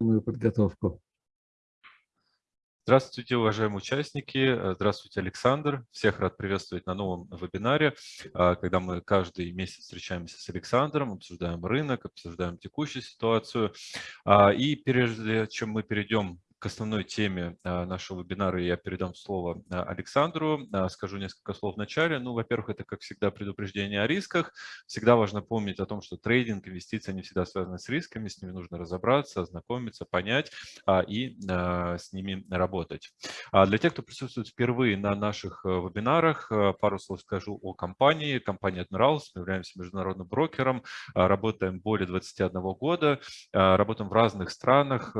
Мою подготовку. Здравствуйте, уважаемые участники. Здравствуйте, Александр. Всех рад приветствовать на новом вебинаре, э, когда мы каждый месяц встречаемся с Александром, обсуждаем рынок, обсуждаем текущую ситуацию. А, и прежде чем мы перейдем к основной теме а, нашего вебинара я передам слово а, Александру. А, скажу несколько слов в начале. Ну, во-первых, это, как всегда, предупреждение о рисках. Всегда важно помнить о том, что трейдинг, инвестиции, они всегда связаны с рисками, с ними нужно разобраться, ознакомиться, понять и с ними работать. Для тех, кто присутствует впервые на наших вебинарах, пару слов скажу о компании. Компания Admirals, мы являемся международным брокером, работаем более 21 года, работаем в разных странах,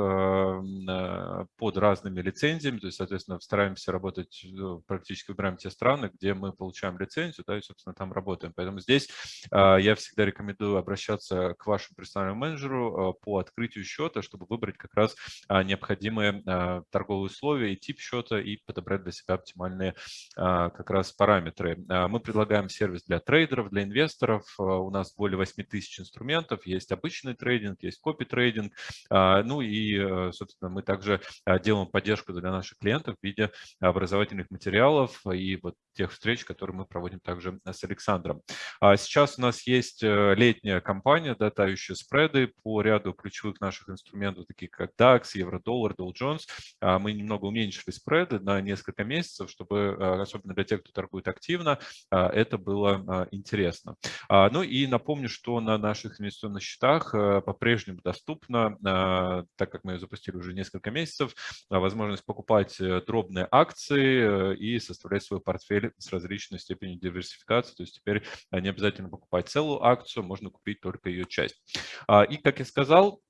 Э, под разными лицензиями, то есть, соответственно, стараемся работать, э, практически выбираем те страны, где мы получаем лицензию, да, и, собственно, там работаем. Поэтому здесь а, я всегда рекомендую обращаться к вашему персональному менеджеру э, по открытию счета, чтобы выбрать как раз а, необходимые а, торговые условия и тип счета и подобрать для себя оптимальные как раз параметры. Мы предлагаем сервис для трейдеров, для инвесторов. У нас более 8 тысяч инструментов. Есть обычный трейдинг, есть копи-трейдинг. Ну и, собственно, мы также а, делаем поддержку для наших клиентов в виде образовательных материалов и вот тех встреч, которые мы проводим также с Александром. А сейчас у нас есть э, летняя кампания, да, тающие спреды по ряду ключевых наших инструментов, таких как DAX, Евро-доллар, Dow Jones. А, мы немного уменьшили спреды на несколько месяцев, чтобы, особенно для тех, кто торгует активно, это было интересно. Ну и напомню, что на наших инвестиционных счетах э, по-прежнему доступно, так как мы ее запустили уже несколько месяцев, месяцев, а, возможность покупать э, дробные акции э, и составлять свой портфель с различной степенью диверсификации. То есть теперь а, не обязательно покупать целую акцию, можно купить только ее часть. А, и, как я сказал,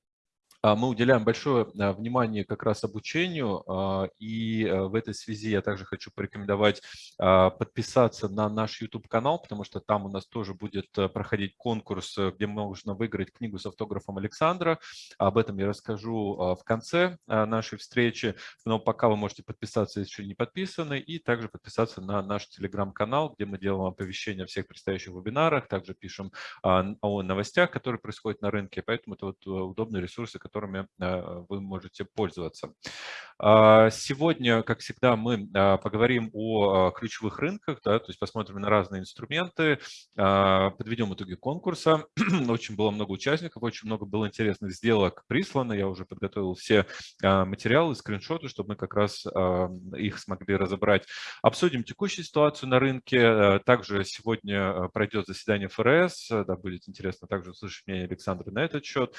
мы уделяем большое а, внимание как раз обучению, а, и в этой связи я также хочу порекомендовать подписаться на наш YouTube-канал, потому что там у нас тоже будет проходить конкурс, где можно выиграть книгу с автографом Александра. Об этом я расскажу в конце нашей встречи, но пока вы можете подписаться, если еще не подписаны, и также подписаться на наш телеграм-канал, где мы делаем оповещения о всех предстоящих вебинарах, также пишем о новостях, которые происходят на рынке, поэтому это вот удобные ресурсы, которыми э, вы можете пользоваться. А, сегодня, как всегда, мы а, поговорим о а, ключевых рынках, да, то есть посмотрим на разные инструменты, подведем итоги конкурса. Очень было много участников, очень много было интересных сделок прислано. Я уже подготовил все материалы, скриншоты, чтобы мы как раз их смогли разобрать. Обсудим текущую ситуацию на рынке. Также сегодня пройдет заседание ФРС, да, будет интересно также услышать мнение Александра на этот счет.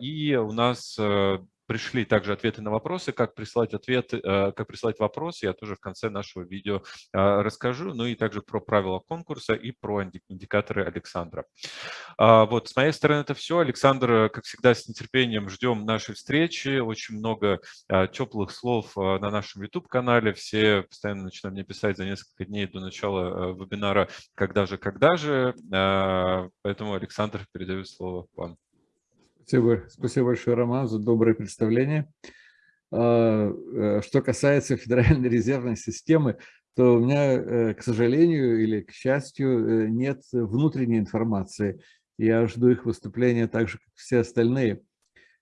И у нас э, пришли также ответы на вопросы. Как прислать ответы, э, как прислать вопросы, я тоже в конце нашего видео э, расскажу. Ну и также про правила конкурса и про индикаторы Александра. А, вот, с моей стороны это все. Александр, как всегда, с нетерпением ждем нашей встречи. Очень много теплых слов на нашем YouTube-канале. Все постоянно начинают мне писать за несколько дней до начала вебинара «Когда же, когда же?». Поэтому, Александр, передаю слово вам. Спасибо, спасибо большое, Роман, за доброе представление. А, э, что касается Федеральной резервной системы, то у меня, э, к сожалению или к счастью, э, нет внутренней информации. Я жду их выступления так же, как все остальные.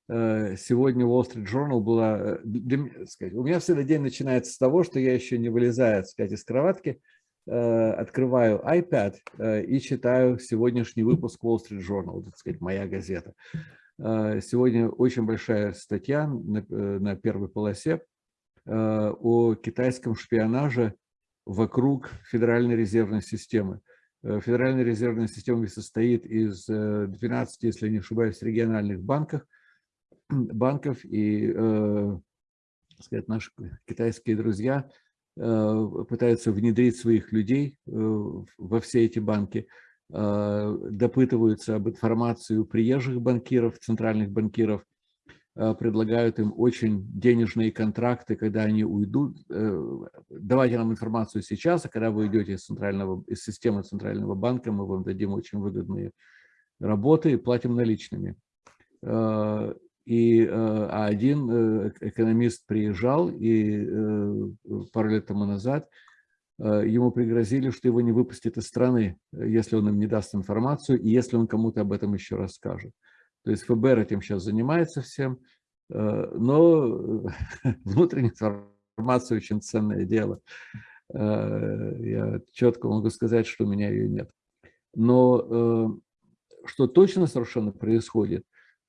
Сегодня Wall Street Journal была... У меня всегда день начинается с того, что я еще не вылезаю сказать, из кроватки, открываю iPad и читаю сегодняшний выпуск Wall Street Journal, так сказать, моя газета. А, сегодня очень большая статья на, э, на первой полосе а, о китайском шпионаже вокруг Федеральной резервной системы. Э, Федеральная резервная система состоит из 12, э, если не ошибаюсь, региональных банков, банков и сказать, наши китайские друзья пытаются внедрить своих людей во все эти банки. Э, допытываются об информации у приезжих банкиров, центральных банкиров, э, предлагают им очень денежные контракты, когда они уйдут. Э, давайте нам информацию сейчас, а когда вы идете из, центрального, из системы Центрального банка, мы вам дадим очень выгодные работы и платим наличными. И а один экономист приезжал и пару лет тому назад ему пригрозили, что его не выпустят из страны, если он им не даст информацию и если он кому-то об этом еще расскажет. То есть ФБР этим сейчас занимается всем, но внутренняя информация очень ценное дело. Я четко могу сказать, что у меня ее нет. Но что точно совершенно происходит,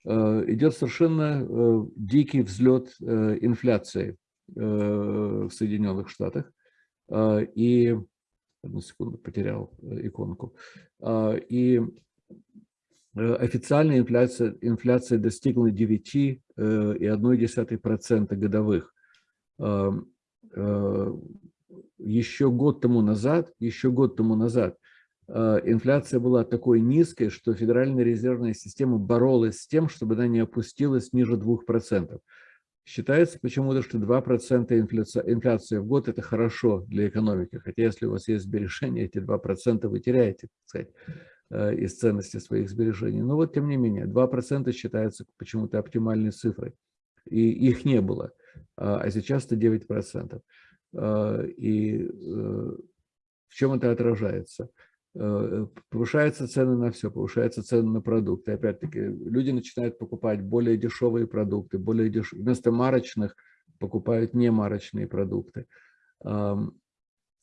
идет совершенно дикий взлет инфляции в Соединенных Штатах. И, одну секунду, потерял иконку. И официальная инфляция, инфляция достигла 9,1% годовых. Еще год тому назад, еще год тому назад инфляция была такой низкой, что Федеральная резервная система боролась с тем, чтобы она не опустилась ниже 2%. Считается почему-то, что 2% инфляция, инфляция в год – это хорошо для экономики. Хотя если у вас есть сбережения, эти 2% вы теряете, так сказать, э, из ценности своих сбережений. Но вот тем не менее, 2% считается почему-то оптимальной цифрой. И их не было, а, а сейчас это 9%. А, и э, в чем это отражается? Э, повышаются цены на все, повышаются цены на продукты. Опять-таки, люди начинают покупать более дешевые продукты, более деш... вместо марочных покупают немарочные продукты.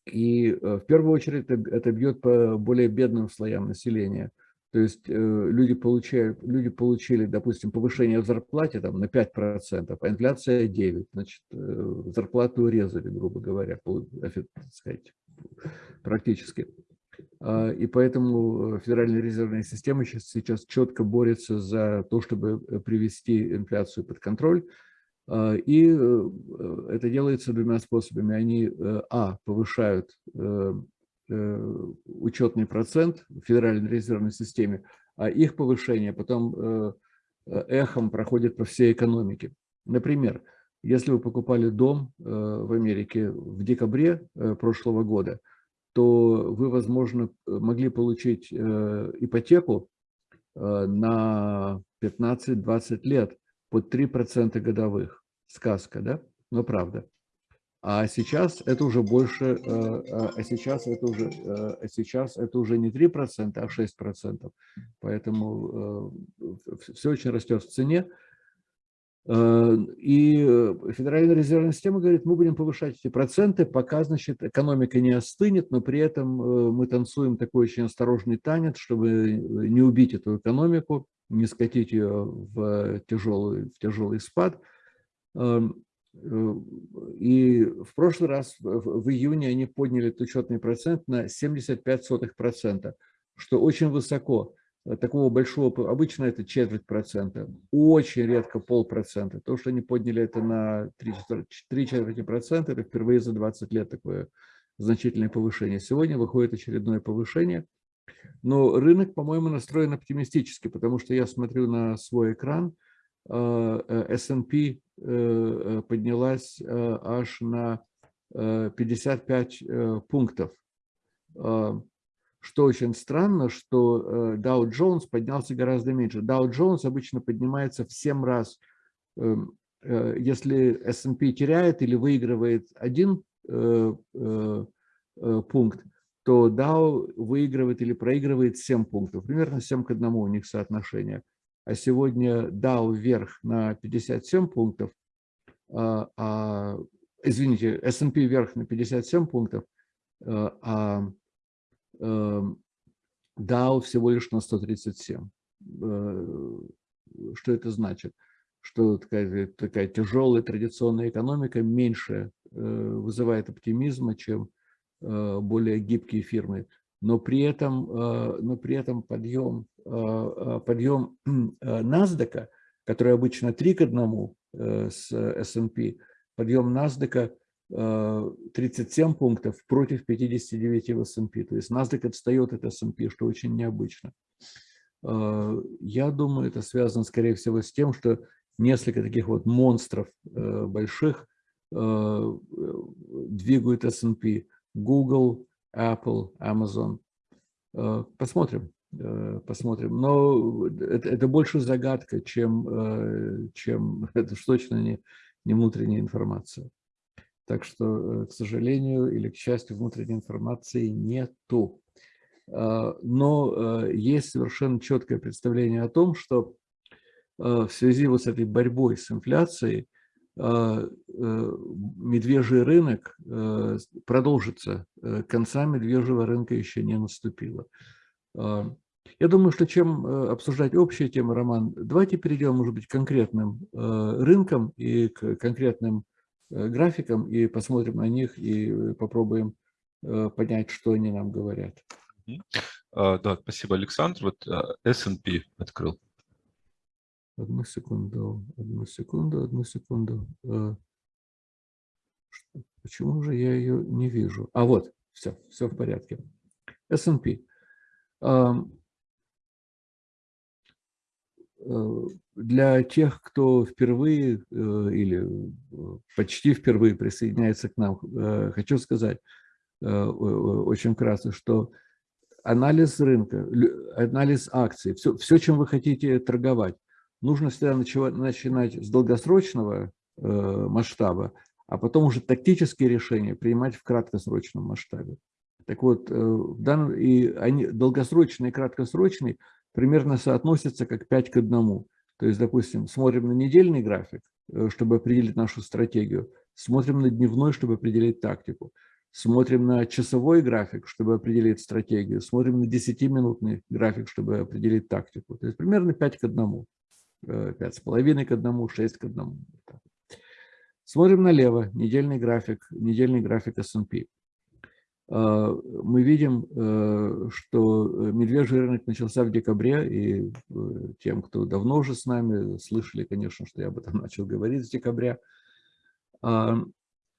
И э, в первую очередь это, это бьет по более бедным слоям населения. То есть э, люди, получают, люди получили, допустим, повышение в зарплате там, на 5%, а инфляция 9%. Значит, зарплату урезали, грубо говоря, так сказать, практически. А, и поэтому э, Федеральная резервная система сейчас, сейчас четко борется за то, чтобы э, привести инфляцию под контроль. А, и э, это делается двумя способами. Они, а, повышают учетный процент в Федеральной резервной системе, а их повышение потом эхом проходит по всей экономике. Например, если вы покупали дом в Америке в декабре прошлого года – то вы, возможно, могли получить э, ипотеку э, на 15-20 лет под 3% годовых. Сказка, да? Но правда. А сейчас это уже больше, э, а сейчас это уже, а сейчас это уже не 3%, а 6%. Поэтому все очень растет в цене. Э, и э, Федеральная резервная система говорит, мы будем повышать эти проценты, пока, значит, экономика не остынет, но при этом э, мы танцуем такой очень осторожный танец, чтобы не убить эту экономику, не скатить ее в тяжелый, в тяжелый спад. Эм, и в прошлый раз, в июне, они подняли этот учетный процент на 75%, что очень высоко. Э, такого большого, обычно это четверть процента, очень редко полпроцента. То, что они подняли это на три, четверти процента, это впервые за 20 лет такое значительное повышение. Сегодня выходит очередное повышение, но рынок, по-моему, настроен оптимистически, потому что я смотрю на свой экран, э, э, S&P поднялась аж на 55 пунктов что очень странно, что Dow Jones поднялся гораздо меньше. Dow Jones обычно поднимается в 7 раз. Эм, э, если S&P теряет или выигрывает один э, э, пункт, то Dow выигрывает или проигрывает 7 пунктов. Примерно 7 к 1 у них соотношение. А сегодня Dow вверх на 57 пунктов, а, а извините, S&P вверх на 57 пунктов, а DAO эм, всего лишь на 137. Э, что это значит? Что такая, такая тяжелая традиционная экономика меньше э, вызывает оптимизма, чем э, более гибкие фирмы. Но при этом, но при этом подъем, подъем NASDAQ, который обычно 3 к 1 с S&P, подъем NASDAQ 37 пунктов против 59 в S&P. То есть NASDAQ отстает от S&P, что очень необычно. А, я думаю, это связано, скорее всего, с тем, что несколько таких вот монстров э, больших э, двигают S&P. Google, Apple, Amazon. Э, посмотрим, посмотрим. Но это, это больше загадка, чем, чем это точно не, не внутренняя информация. Так что, к сожалению или к счастью, внутренней информации нету. Но есть совершенно четкое представление о том, что в связи вот с этой борьбой с инфляцией а, э, медвежий рынок э, продолжится. Э, конца медвежьего рынка еще не наступило. А, я думаю, что чем обсуждать общие темы, Роман, давайте перейдем, может быть, к конкретным рынкам и к конкретным графикам, и посмотрим на них, и попробуем понять, что они нам говорят. А, да, спасибо, Александр. Вот S&P открыл. Одну секунду, одну секунду, одну секунду. Э, почему же я ее не вижу? А вот, все, все в порядке. S&P. Э, для тех, кто впервые э, или почти впервые присоединяется к нам, хочу сказать очень вкратце, что анализ рынка, анализ акций, все, все, чем вы хотите торговать, нужно всегда начинать с долгосрочного э, масштаба, а потом уже тактические решения принимать в краткосрочном масштабе. Так вот, э, в данном, и они, долгосрочный и краткосрочный примерно соотносятся как 5 к 1. То есть, допустим, смотрим на недельный график, э, чтобы определить нашу стратегию, смотрим на дневной, чтобы определить тактику, смотрим на часовой график, чтобы определить стратегию, смотрим на 10-минутный график, чтобы определить тактику. То есть примерно 5 к 1. 5,5 к 1, 6 к 1. Смотрим налево, недельный график, недельный график S&P. А, мы видим, э, что медвежий рынок начался в декабре, и э, тем, кто давно уже с нами, слышали, конечно, что я об этом начал говорить с декабря. А,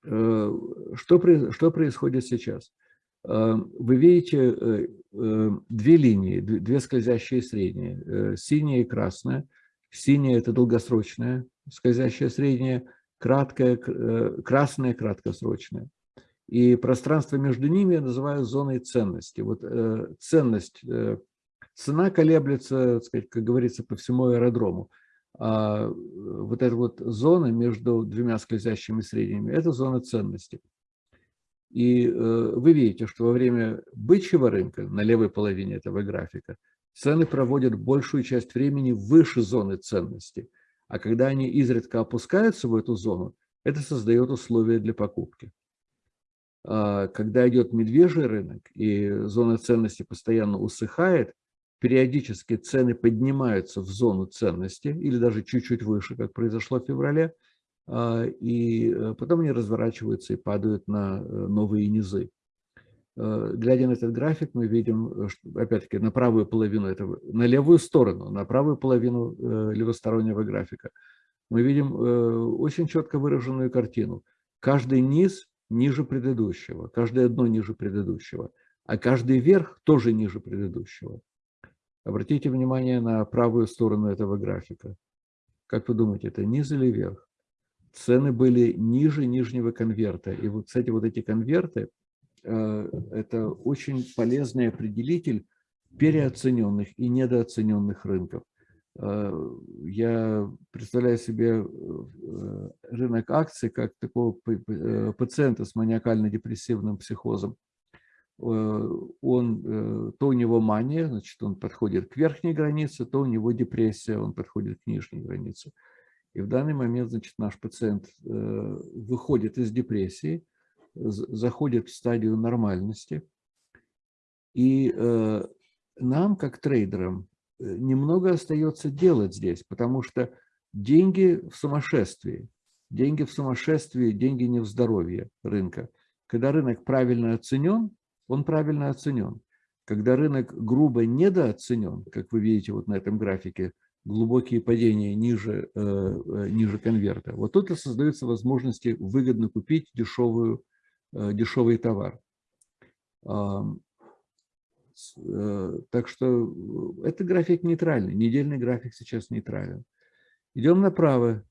э, что, что происходит сейчас? А, вы видите две линии, две скользящие средние, синяя и красная – Синяя – это долгосрочная, скользящая средняя, краткая, э, красная – краткосрочная. И пространство между ними я называю зоной ценности. Вот э, ценность, э, цена колеблется, сказать, как говорится, по всему аэродрому. А вот эта вот зона между двумя скользящими средними – это зона ценности. И вы видите, что во время бычьего рынка на левой половине этого графика Цены проводят большую часть времени выше зоны ценности, а когда они изредка опускаются в эту зону, это создает условия для покупки. А когда идет медвежий рынок и зона ценности постоянно усыхает, периодически цены поднимаются в зону ценности или даже чуть-чуть выше, как произошло в феврале, а, и э, потом они разворачиваются и падают на э, новые низы. Э, глядя на этот график, мы видим, опять-таки, на правую половину этого, на левую сторону, на правую половину левостороннего графика, мы видим очень четко выраженную картину. Каждый низ ниже предыдущего, каждое дно ниже предыдущего, а каждый верх тоже ниже предыдущего. Обратите внимание на правую сторону этого графика. Как вы думаете, это низ или верх? Цены были ниже нижнего конверта. И вот, кстати, вот эти конверты, Э, это очень полезный определитель переоцененных и недооцененных рынков. Э, я представляю себе э, рынок акций как такого пациента с маниакально-депрессивным психозом. Он, то у него мания, значит, он подходит к верхней границе, то у него депрессия, он подходит к нижней границе. И в данный момент, значит, наш пациент выходит из депрессии, заходит в стадию нормальности. И э, нам, как трейдерам, э, немного остается делать здесь, потому что деньги в сумасшествии. Деньги в сумасшествии, деньги не в здоровье рынка. Когда рынок правильно оценен, он правильно оценен. Когда рынок грубо недооценен, как вы видите вот на этом графике, глубокие падения ниже, э, ниже конверта, вот тут и создаются возможности выгодно купить дешевую Э, дешевый товар. Э, так что э, это график нейтральный, недельный график сейчас нейтрален. Идем направо.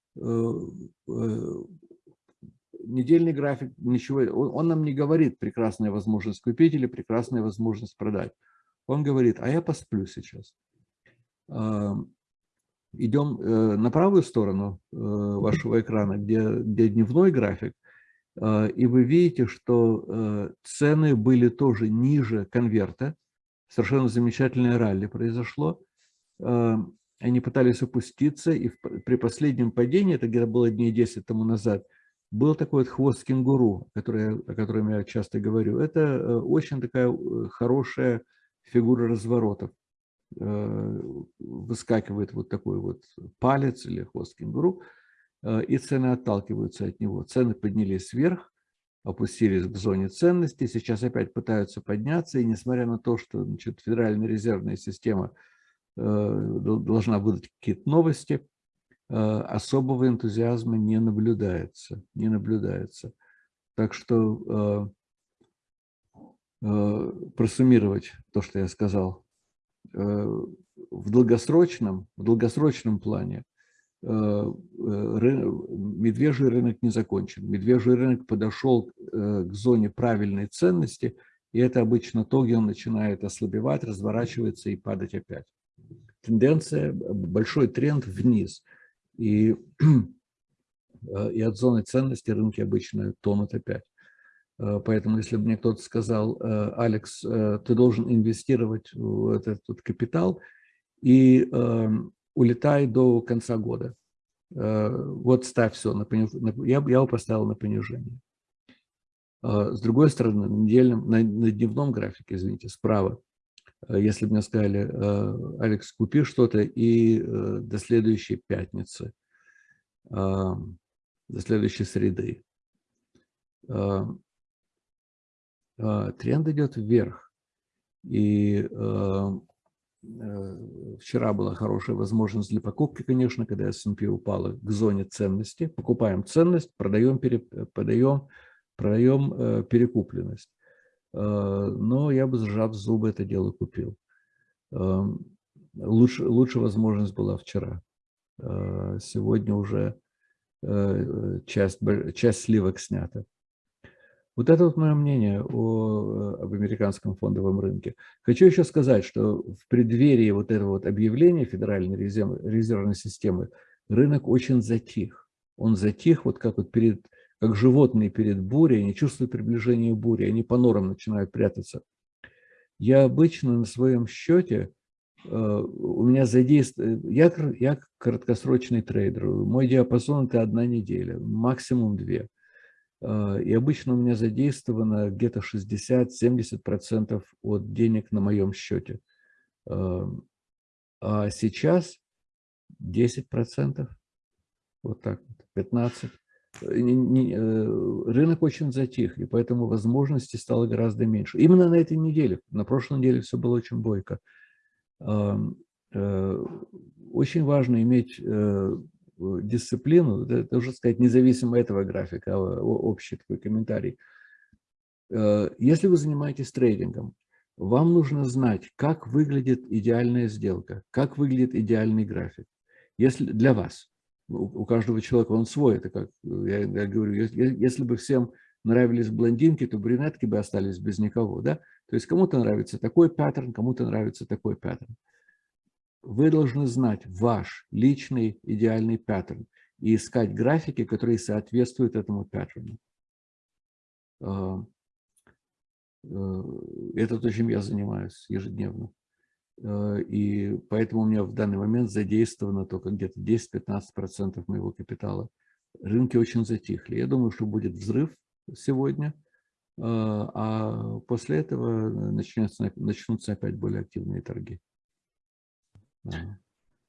Недельный график, ничего, он нам не говорит прекрасная возможность купить или прекрасная возможность продать. Он говорит, а я посплю сейчас. Идем на правую сторону вашего экрана, где, где дневной график. И вы видите, что цены были тоже ниже конверта. Совершенно замечательное ралли произошло. Они пытались опуститься, и при последнем падении, это где-то было дней 10 тому назад, был такой вот хвост кенгуру, который, о котором я часто говорю. Это очень такая хорошая фигура разворотов. Э, выскакивает вот такой вот палец или хвост кенгуру, э, и цены отталкиваются от него. Цены поднялись вверх, опустились к зоне ценности, сейчас опять пытаются подняться, и несмотря на то, что значит, Федеральная резервная система э, должна выдать какие-то новости, особого энтузиазма не наблюдается. Не наблюдается. Так что просуммировать то, что я сказал, Э, в долгосрочном, в долгосрочном плане э, э, медвежий рынок не закончен. Медвежий рынок подошел к зоне правильной ценности, и это обычно то, где он начинает ослабевать, разворачивается и падать опять. Тенденция, большой тренд вниз. И, и от зоны ценности рынки обычно тонут опять. Э, поэтому, если бы мне кто-то сказал, э, Алекс, э, ты должен инвестировать в этот капитал и эм, улетай до конца года. Вот ставь все, на я, я его поставил на понижение. С другой стороны, на, недельном, на, на дневном графике, извините, справа, если бы мне сказали, Алекс, купи что-то и до следующей пятницы, до следующей среды, тренд идет вверх. И э, вчера была хорошая возможность для покупки, конечно, когда S&P упала к зоне ценности. Покупаем ценность, продаем, пере, продаем, продаем э, перекупленность. А, но я бы, сжав зубы, это дело купил. Лучше, лучше возможность была вчера. Сегодня уже э, часть, часть сливок снята. Вот это вот мое мнение о, об американском фондовом рынке. Хочу еще сказать, что в преддверии вот этого вот объявления Федеральной резерв, резервной системы рынок очень затих. Он затих вот как вот перед, как животные перед бурей, они чувствуют приближение бури, они по норам начинают прятаться. Я обычно на своем счете, э, у меня задействован, я, я краткосрочный трейдер, мой диапазон это одна неделя, максимум две. А, и обычно у меня задействовано где-то 60-70% от денег на моем счете. А, а сейчас 10%, вот так, 15%. Э, рынок очень затих, и поэтому возможностей стало гораздо меньше. Именно на этой неделе, на прошлой неделе все было очень бойко. Э, очень важно иметь э, дисциплину, это уже сказать независимо этого графика, а общий такой комментарий. Э, если вы занимаетесь трейдингом, вам нужно знать, как выглядит идеальная сделка, как выглядит идеальный график. Если для вас, у каждого человека он свой, это как я, я говорю, если бы всем нравились блондинки, то брюнетки бы остались без никого, да? То есть кому-то нравится такой паттерн, кому-то нравится такой паттерн вы должны знать ваш личный идеальный паттерн и искать графики, которые соответствуют этому паттерну. А, э, это то, чем я занимаюсь ежедневно. А, и поэтому у меня в данный момент задействовано только где-то 10-15% моего капитала. Рынки очень затихли. Я думаю, что будет взрыв сегодня, а, а после этого начнутся, начнутся опять более активные торги.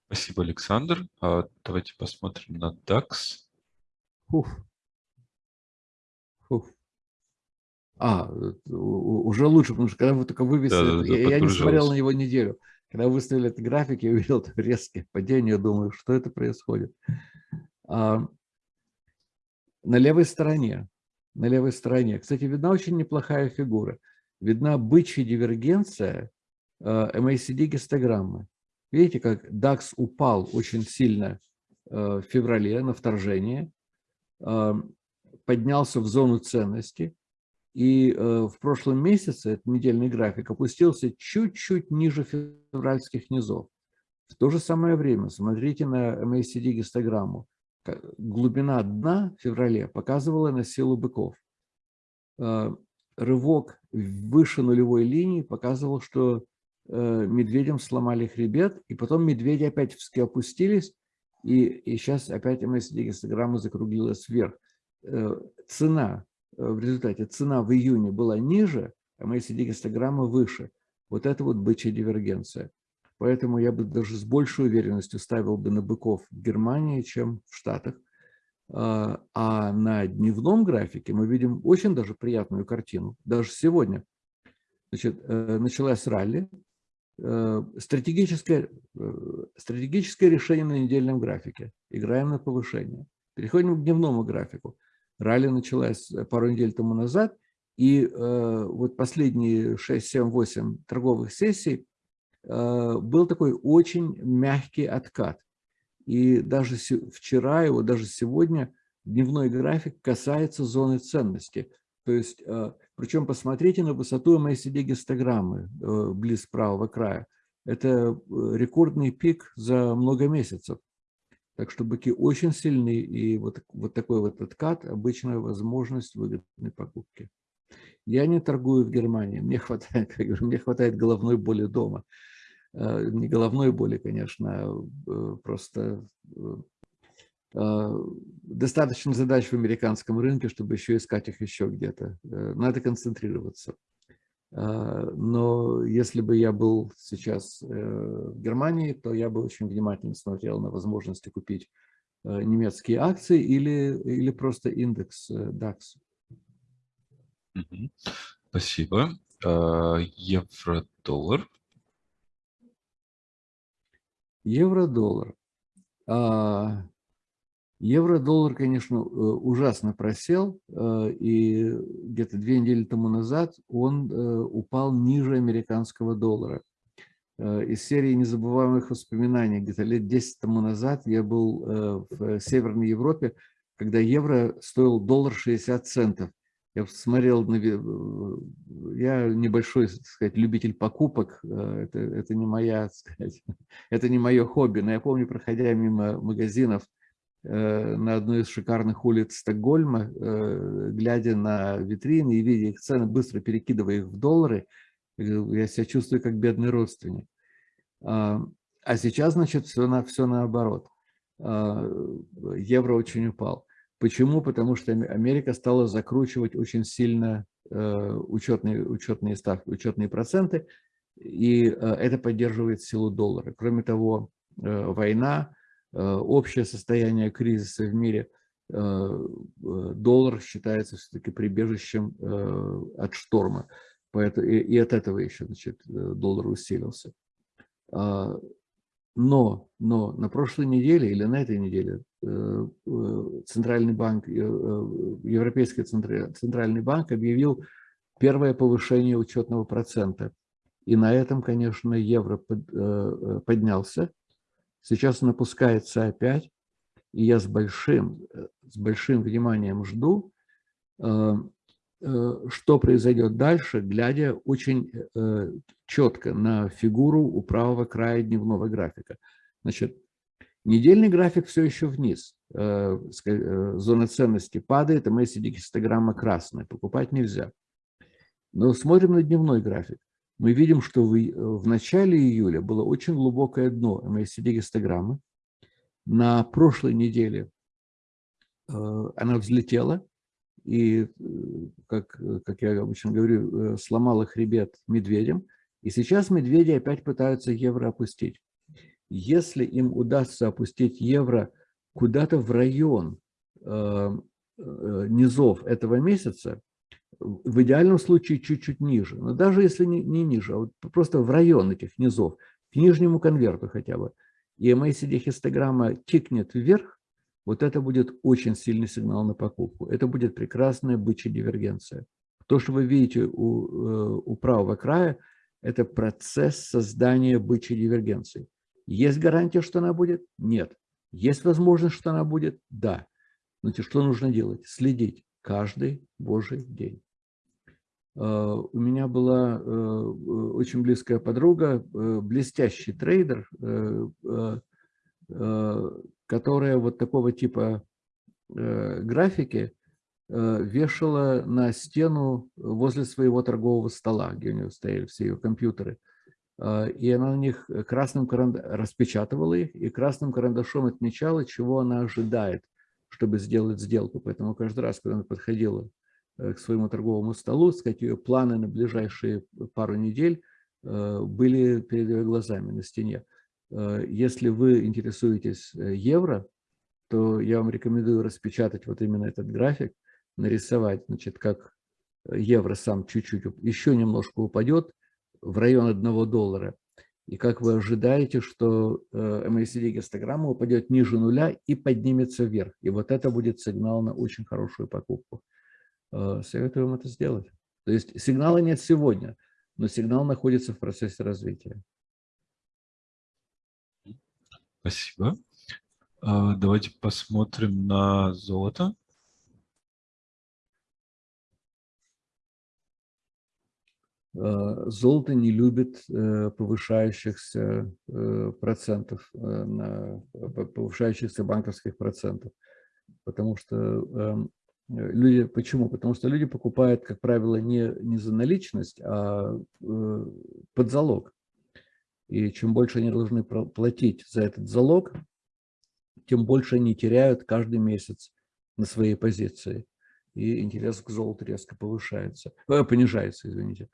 Спасибо, Александр. А давайте посмотрим на DAX. Фух. Фух. А, уже лучше, потому что когда вы только вывесили, да, да, я, я не смотрел на него неделю. Когда выставили этот график, я увидел резкое падение, думаю, что это происходит. А, на левой стороне, на левой стороне, кстати, видна очень неплохая фигура. Видна бычья дивергенция а, MACD гистограммы. Видите, как DAX упал очень сильно э, в феврале на вторжение, э, поднялся в зону ценности, и э, в прошлом месяце этот недельный график опустился чуть-чуть ниже февральских низов. В то же самое время, смотрите на MACD гистограмму, глубина дна в феврале показывала на силу быков. Рывок выше нулевой линии показывал, что медведям сломали хребет, и потом медведи опять опустились, и, и сейчас опять МСД-гистограмма закруглилась вверх. Цена в результате, цена в июне была ниже, а МСД-гистограмма выше. Вот это вот бычья дивергенция. Поэтому я бы даже с большей уверенностью ставил бы на быков в Германии, чем в Штатах. А, на дневном графике мы видим очень даже приятную картину, даже сегодня. Значит, э, началась ралли, э, стратегическое, э, стратегическое решение на недельном графике. Играем на повышение. Переходим к дневному графику. Ралли началась пару недель тому назад, и вот последние 6, 7, 8 торговых сессий Э, был такой очень мягкий откат. И даже вчера его, даже сегодня дневной график касается зоны ценности. То есть, э, причем посмотрите на высоту MACD-гистограммы э, близ правого края. Это рекордный пик за много месяцев. Так что быки очень сильны, и вот, вот такой вот откат – обычная возможность выгодной покупки. Я не торгую в Германии, мне хватает, как говорю, мне хватает головной боли дома. Э, не головной боли, конечно, а, э, просто э, достаточно задач в американском рынке, чтобы еще искать их еще где-то. Надо концентрироваться. А, но если бы я был сейчас в Германии, то я бы очень внимательно смотрел на возможности купить немецкие акции или, или просто индекс DAX. Спасибо. Евро-доллар. Евро-доллар. А, евро-доллар, конечно, э, ужасно просел, э, и где-то две недели тому назад он э, упал ниже американского доллара. Из серии незабываемых воспоминаний, где-то лет 10 тому назад я был в Северной Европе, когда евро стоил доллар 60 центов. Я смотрел, на, я небольшой, так сказать, любитель покупок, это, это не моя, сказать, это не мое хобби, но я помню, проходя мимо магазинов на одной из шикарных улиц Стокгольма, э, глядя на витрины и видя их цены, быстро перекидывая их в доллары, я себя чувствую как бедный родственник. А, а сейчас, значит, все, на, все наоборот. А, евро очень упал. Почему? Потому что Америка стала закручивать очень сильно э, учетные, учетные ставки, учетные проценты, и э, это поддерживает силу доллара. Кроме того, э, война, общее состояние кризиса в мире, доллар считается все-таки прибежищем от шторма. Поэтому, и, от этого еще значит, доллар усилился. А, но, но на прошлой неделе или на этой неделе э, э, Центральный банк, э, Европейский Центральный банк объявил первое повышение учетного процента. И на этом, конечно, евро поднялся. Сейчас он опускается опять. И я с большим, с большим вниманием жду, Э, что произойдет дальше, глядя очень э, четко на фигуру у правого края дневного графика. Значит, недельный график все еще вниз. Э, зона ценности падает, а MACD-гистограмма красная. Покупать нельзя. Но смотрим на дневной график. Мы видим, что в, в начале июля было очень глубокое дно MACD-гистограммы. На прошлой неделе она взлетела, и, э, как, э, как я обычно говорю, э, сломала хребет медведям. И сейчас медведи опять пытаются евро опустить. Если им удастся опустить евро куда-то в район э, э, низов этого месяца, в идеальном случае чуть-чуть ниже, но даже если не, не ниже, а вот просто в район этих низов, к нижнему конверту хотя бы, и MACD-хистограмма тикнет вверх, вот это будет очень сильный сигнал на покупку. Это будет прекрасная бычья дивергенция. То, что вы видите у, э, у правого края, это процесс создания бычьей дивергенции. Есть гарантия, что она будет? Нет. Есть возможность, что она будет? Да. Значит, что нужно делать? Следить каждый божий день. Э, у меня была э, очень близкая подруга, блестящий трейдер, которая вот такого типа графики вешала на стену возле своего торгового стола, где у нее стояли все ее компьютеры. И она на них красным карандашом распечатывала их и красным карандашом отмечала, чего она ожидает, чтобы сделать сделку. Поэтому каждый раз, когда она подходила к своему торговому столу, сказать, ее планы на ближайшие пару недель были перед ее глазами на стене. Если вы интересуетесь евро, то я вам рекомендую распечатать вот именно этот график, нарисовать, значит, как евро сам чуть-чуть еще немножко упадет в район 1 доллара. И как вы ожидаете, что MACD гистограмма упадет ниже нуля и поднимется вверх. И вот это будет сигнал на очень хорошую покупку. Советую вам это сделать. То есть сигнала нет сегодня, но сигнал находится в процессе развития. Спасибо. А, давайте посмотрим на золото. Золото не любит э, повышающихся э, процентов, э, повышающихся банковских процентов, потому что эм, люди, почему? Потому что люди покупают, как правило, не, не за наличность, а под залог. И чем больше они должны платить за этот залог, тем больше они теряют каждый месяц на своей позиции. И интерес к золоту резко повышается, э, понижается, извините.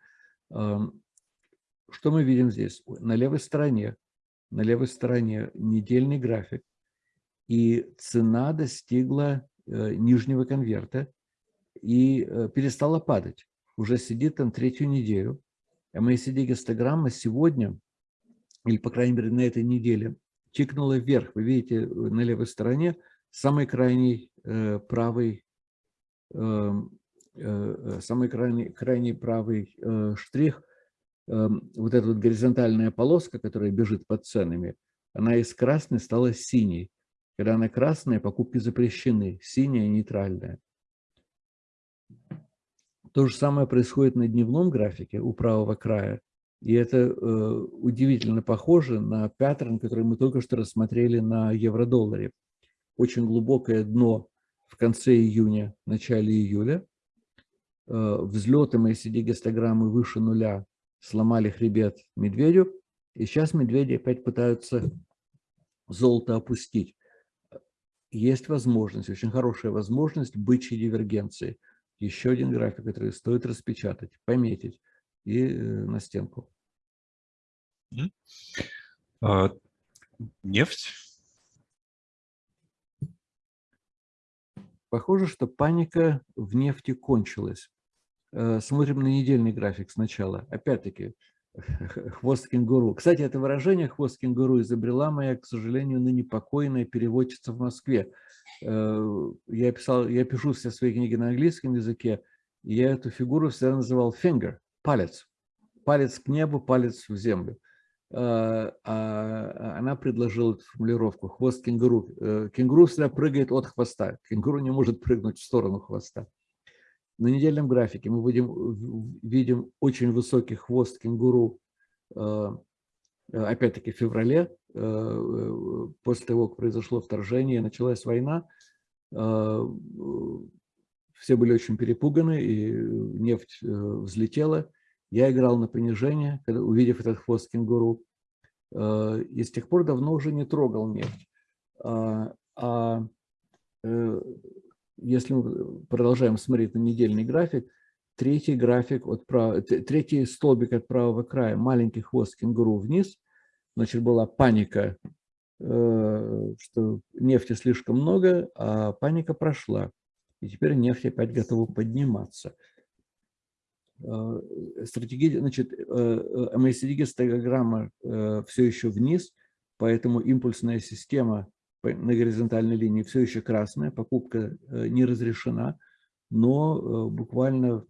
Что мы видим здесь? На левой стороне, на левой стороне недельный график, и цена достигла э, нижнего конверта и э, перестала падать. Уже сидит там третью неделю. MACD-гистограмма сегодня или, по крайней мере, на этой неделе, тикнула вверх. Вы видите э, на левой стороне самый крайний правый, э, э, самый крайний, крайний правый э, штрих, э, вот эта вот горизонтальная полоска, которая бежит под ценами, она из красной стала синей. Когда она красная, покупки запрещены, синяя – нейтральная. То же самое происходит на дневном графике у правого края. И это э, удивительно похоже на паттерн, который мы только что рассмотрели на евро-долларе. Очень глубокое дно в конце июня, начале июля. Э, взлетом ACD-гистограммы выше нуля сломали хребет медведю. И сейчас медведи опять пытаются золото опустить. Есть возможность, очень хорошая возможность бычьей дивергенции. Еще один график, который стоит распечатать, пометить и э, на стенку. А, нефть? Похоже, что паника в нефти кончилась. Э, смотрим на недельный график сначала. Опять-таки, хвост кенгуру. Кстати, это выражение «хвост кенгуру» изобрела моя, к сожалению, ныне покойная переводчица в Москве. Э, я, писал, я пишу все свои книги на английском языке, и я эту фигуру всегда называл finger палец. Палец к небу, палец в землю. А, а она предложила эту формулировку «хвост кенгуру». Э, кенгуру всегда прыгает от хвоста. Кенгуру не может прыгнуть в сторону хвоста. На недельном графике мы видим, видим очень высокий хвост кенгуру, э, опять-таки в феврале, э, после того, как произошло вторжение, началась война, все были очень перепуганы, и нефть взлетела. Я играл на понижение, увидев этот хвост кенгуру, э, и с тех пор давно уже не трогал нефть. А, а э, если мы продолжаем смотреть на недельный график, третий график от прав... третий столбик от правого края, маленький хвост кенгуру вниз, значит, была паника, э, что нефти слишком много, а паника прошла. И теперь нефть опять готова подниматься. Э, стратегия, значит, MACD-гистограмма э, э, все еще вниз, поэтому импульсная система на горизонтальной линии все еще красная, покупка не разрешена, но буквально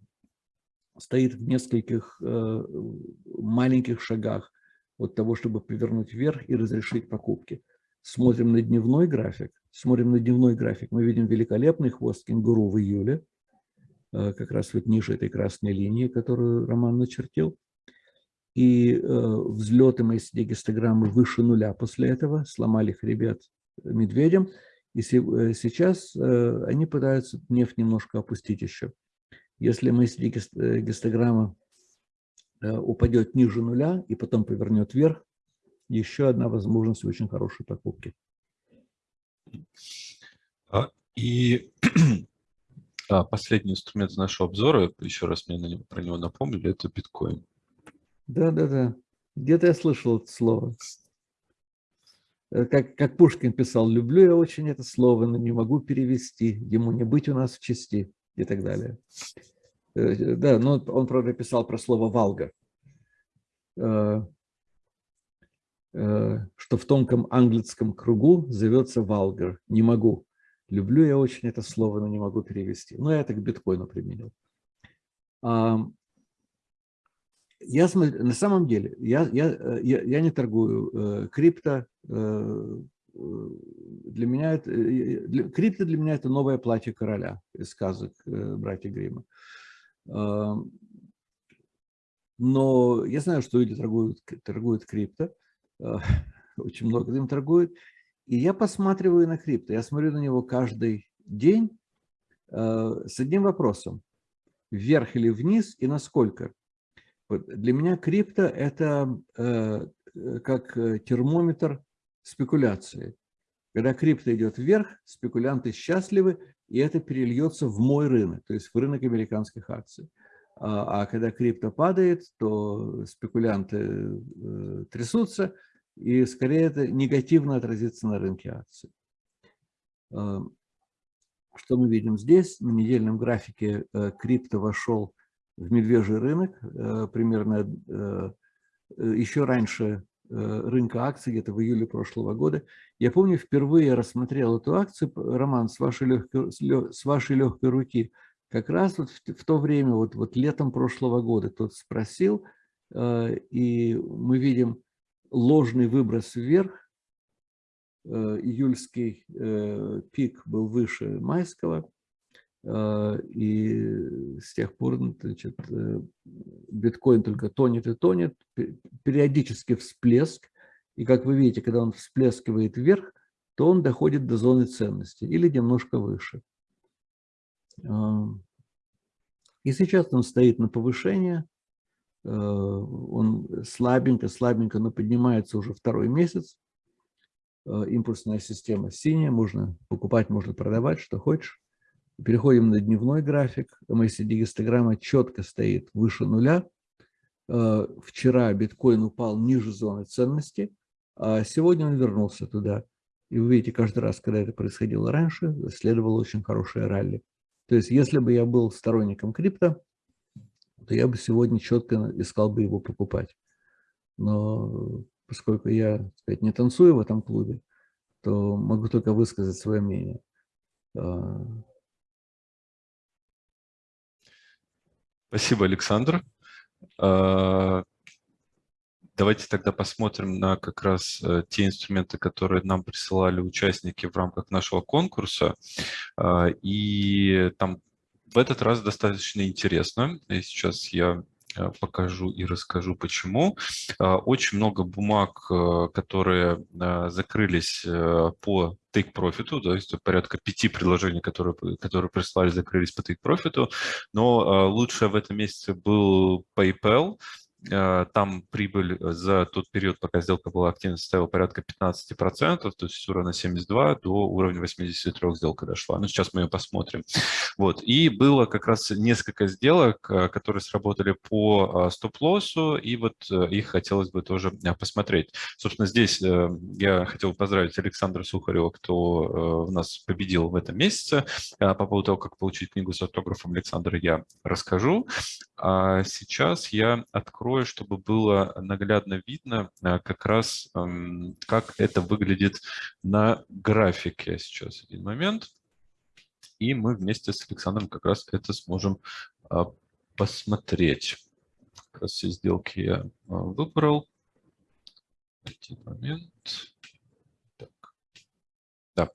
стоит в нескольких маленьких шагах от того, чтобы повернуть вверх и разрешить покупки. Смотрим на дневной график. Смотрим на дневной график. Мы видим великолепный хвост кенгуру в июле. Э, как раз вот ниже этой красной линии, которую Роман начертил. И э, взлеты MACD гистограммы выше нуля после этого, сломали хребет медведем, и сейчас они пытаются нефть немножко опустить еще. Если мысли гистограмма упадет ниже нуля и потом повернет вверх, еще одна возможность очень хорошей покупки. А, и а, последний инструмент нашего обзора, еще раз мне про него напомнили, это биткоин. Да-да-да. Где-то я слышал это слово. Э, как, как Пушкин писал, люблю я очень это слово, но не могу перевести, ему не быть у нас в части и так далее. Э, да, но он, правда, писал про слово «валга», э, что в тонком английском кругу зовется «валгар», не могу. Люблю я очень это слово, но не могу перевести. Но я это к биткоину применил. Я смотрю, на самом деле, я, я, я, я не торгую э, крипто. Э, для меня это, для, крипто для меня это новое платье короля из сказок э, братья Грима. Э, но я знаю, что люди торгуют, торгуют крипто, э, очень много им торгуют. И я посматриваю на крипто, я смотрю на него каждый день э, с одним вопросом. Вверх или вниз и насколько? Для меня крипто – это э, как термометр спекуляции. Когда крипто идет вверх, спекулянты счастливы, и это перельется в мой рынок, то есть в рынок американских акций. А, а когда крипто падает, то спекулянты э, трясутся, и скорее это негативно отразится на рынке акций. Эм, что мы видим здесь? На недельном графике э, крипто вошел в медвежий рынок, э, примерно э, еще раньше рынка акций, где-то в июле прошлого года. Я помню, впервые рассмотрел эту акцию, Роман, с вашей легкой, с вашей легкой руки, как раз вот в, в то время, вот, вот летом прошлого года, тот спросил, и мы видим ложный выброс вверх. Э, июльский э, пик был выше майского. Э, и с тех пор значит, биткоин только тонет и тонет. Периодически всплеск. И как вы видите, когда он всплескивает вверх, то он доходит до зоны ценности или немножко выше. И сейчас он стоит на повышение. Э, он слабенько, слабенько, но поднимается уже второй месяц. Э, импульсная система синяя, можно покупать, можно продавать, что хочешь. Переходим на дневной график. MACD-гистограмма четко стоит выше нуля. Э, вчера биткоин упал ниже зоны ценности, а сегодня он вернулся туда. И вы видите, каждый раз, когда это происходило раньше, следовало очень хорошее ралли. То есть, если бы я был сторонником крипто, то я бы сегодня четко искал бы его покупать. Но поскольку я сказать, не танцую в этом клубе, то могу только высказать свое мнение. Спасибо, Александр. А, давайте тогда посмотрим на как раз э, те инструменты, которые нам присылали участники в рамках нашего конкурса. А, и там в этот раз достаточно интересно. И сейчас я покажу и расскажу, почему. А, очень много бумаг, э, которые э, закрылись по take profit, то есть порядка пяти предложений, которые, которые прислали, закрылись по take profit, но лучшее в этом месяце был PayPal, Э, там прибыль э, за тот период, пока сделка была активна, составила порядка 15%, то есть с уровня 72 до уровня 83 сделка дошла. Ну, сейчас мы ее посмотрим. Вот. И было как раз несколько сделок, э, которые сработали по стоп-лоссу, и вот их хотелось бы тоже посмотреть. Собственно, здесь я хотел поздравить Александра Сухарева, кто у нас победил в этом месяце. По поводу того, как получить книгу с автографом Александра, я расскажу. А сейчас я открою, чтобы было наглядно видно а, как раз, как это выглядит на графике. Сейчас один момент. И мы вместе с Александром как раз это сможем а, посмотреть. Как раз все сделки я а, выбрал. Один момент. Так. Да.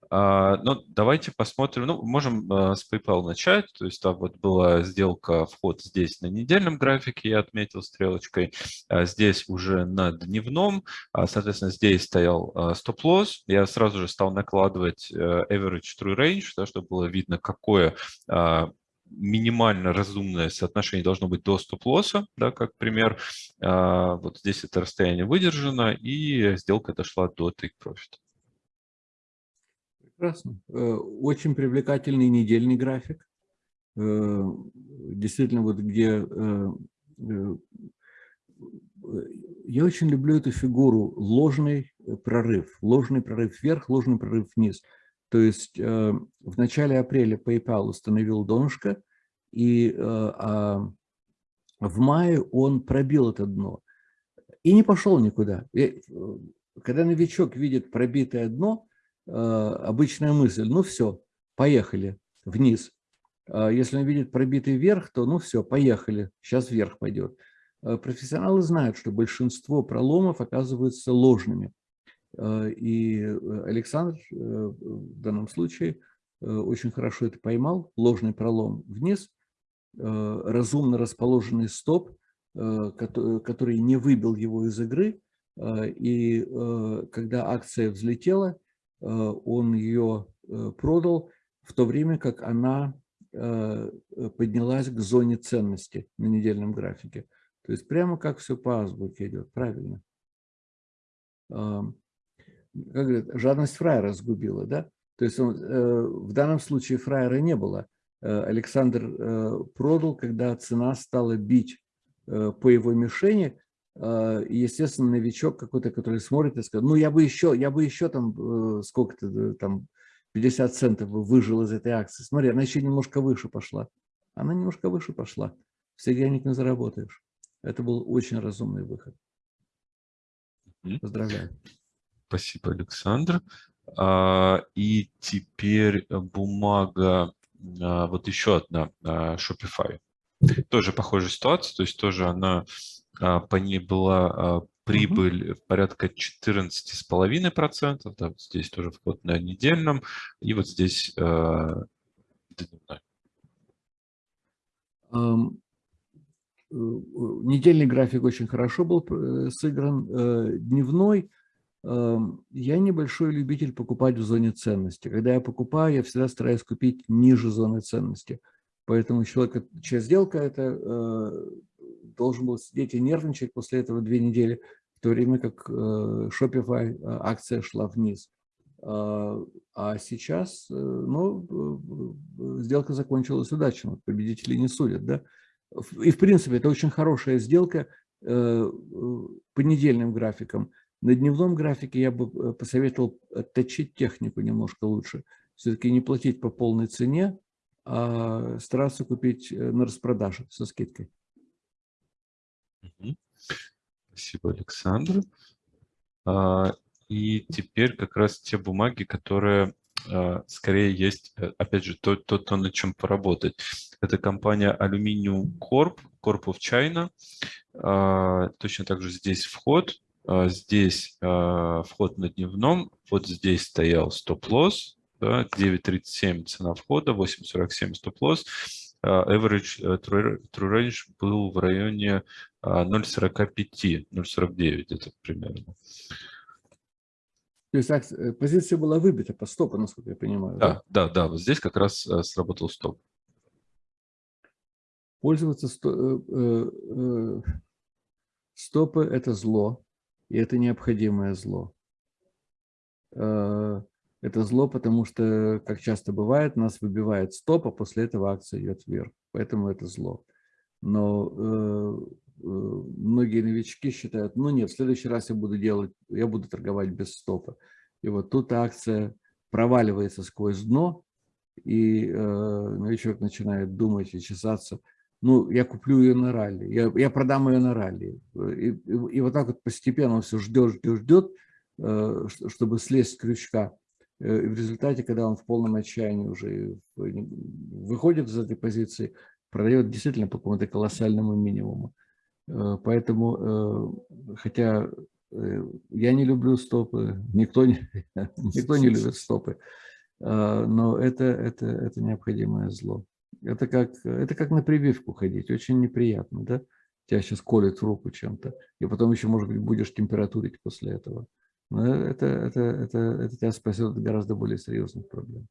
А, ну, давайте посмотрим, ну, можем а, с PayPal начать, то есть там вот была сделка, вход здесь на недельном графике, я отметил стрелочкой, а здесь уже на дневном, соответственно, здесь стоял стоп-лосс, я сразу же стал накладывать э, average true range, да, чтобы было видно, какое минимально разумное соотношение должно быть до стоп-лосса, да, как пример. Вот здесь это расстояние выдержано, и сделка дошла до take profit. Прекрасно. Э, очень привлекательный недельный график. Э, действительно, вот где... Э, я очень люблю эту фигуру ложный прорыв. Ложный прорыв вверх, ложный прорыв вниз. То есть в начале апреля PayPal установил донышко, и а в мае он пробил это дно и не пошел никуда. Когда новичок видит пробитое дно, обычная мысль, ну все, поехали вниз. А если он видит пробитый вверх, то ну все, поехали, сейчас вверх пойдет. Э, профессионалы знают, что большинство проломов оказываются ложными. Э, и Александр в данном случае очень хорошо это поймал, ложный пролом вниз, разумно расположенный стоп, который не выбил его из игры, и когда акция взлетела, Э, он ее э, продал, в то время как она э, поднялась к зоне ценности на недельном графике. То есть прямо как все по азбуке идет, правильно. Как говорят, жадность фраера сгубила, да? То есть он, в данном случае фраера не было. Александр продал, когда цена стала бить по его мишени, естественно, новичок какой-то, который смотрит и скажет, ну, я бы еще, я бы еще там э, сколько-то, там, 50 центов выжил из этой акции. Смотри, она еще немножко выше пошла. Она немножко выше пошла. Все денег не заработаешь. Это был очень разумный выход. Поздравляю. Спасибо, Александр. А, и теперь бумага, а, вот еще одна, Shopify. Тоже похожая ситуация, то есть тоже она а, по ней была а, прибыль угу. порядка 14,5%, да, вот здесь тоже вход на недельном, и вот здесь э, дневной. Um, недельный график очень хорошо был э, сыгран. Дневной я небольшой любитель покупать в зоне ценности. Когда я покупаю, я всегда стараюсь купить ниже зоны ценности. Поэтому человек, чья сделка, это должен был сидеть и нервничать после этого две недели, в то время как э, Shopify э, акция шла вниз. А, а сейчас, э, ну, сделка закончилась удачно, победители не судят, да. И, в принципе, это очень хорошая сделка по недельным графикам. На дневном графике я бы посоветовал отточить технику немножко лучше. Все-таки не платить по полной цене, а стараться купить на распродаже со скидкой. Спасибо, Александр. А, и теперь как раз те бумаги, которые а, скорее есть, э, опять же, то, то, то, над чем поработать. Это компания Aluminium Corp, Corp of China. А, точно так же здесь вход, здесь вход на дневном, вот здесь стоял стоп-лосс, да, 9.37 цена входа, 8.47 стоп-лосс. Average э, true range был в районе 0,45, 0,49 это примерно. То есть акция, позиция была выбита по стопу, насколько я понимаю. Да, да, да, да вот здесь как раз э, сработал стоп. Пользоваться сто, э, э, стопы – это зло, и это необходимое зло. Это зло, потому что, как часто бывает, нас выбивает стоп, а после этого акция идет вверх. Поэтому это зло. Но э, э, многие новички считают, ну нет, в следующий раз я буду делать, я буду торговать без стопа. И вот тут акция проваливается сквозь дно, и э, новичок начинает думать и чесаться. Ну, я куплю ее на ралли, я, я продам ее на ралли. И, и, и вот так вот постепенно он все ждет, ждет, ждет, э, чтобы слезть с крючка. Э, и в результате, когда он в полном отчаянии уже выходит из этой позиции, продает действительно по какому-то колоссальному минимуму. Э, поэтому, э, хотя я не люблю стопы, никто не, никто не любит стопы, но это, это, это необходимое зло. Это как, это как на прививку ходить, очень неприятно, да? Тебя сейчас колет в руку чем-то, и потом еще, может быть, будешь температурить после этого. Но это, это, это, это тебя спасет от гораздо более серьезных проблем.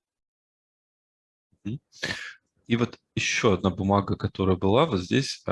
И вот еще одна бумага, которая была, вот здесь э,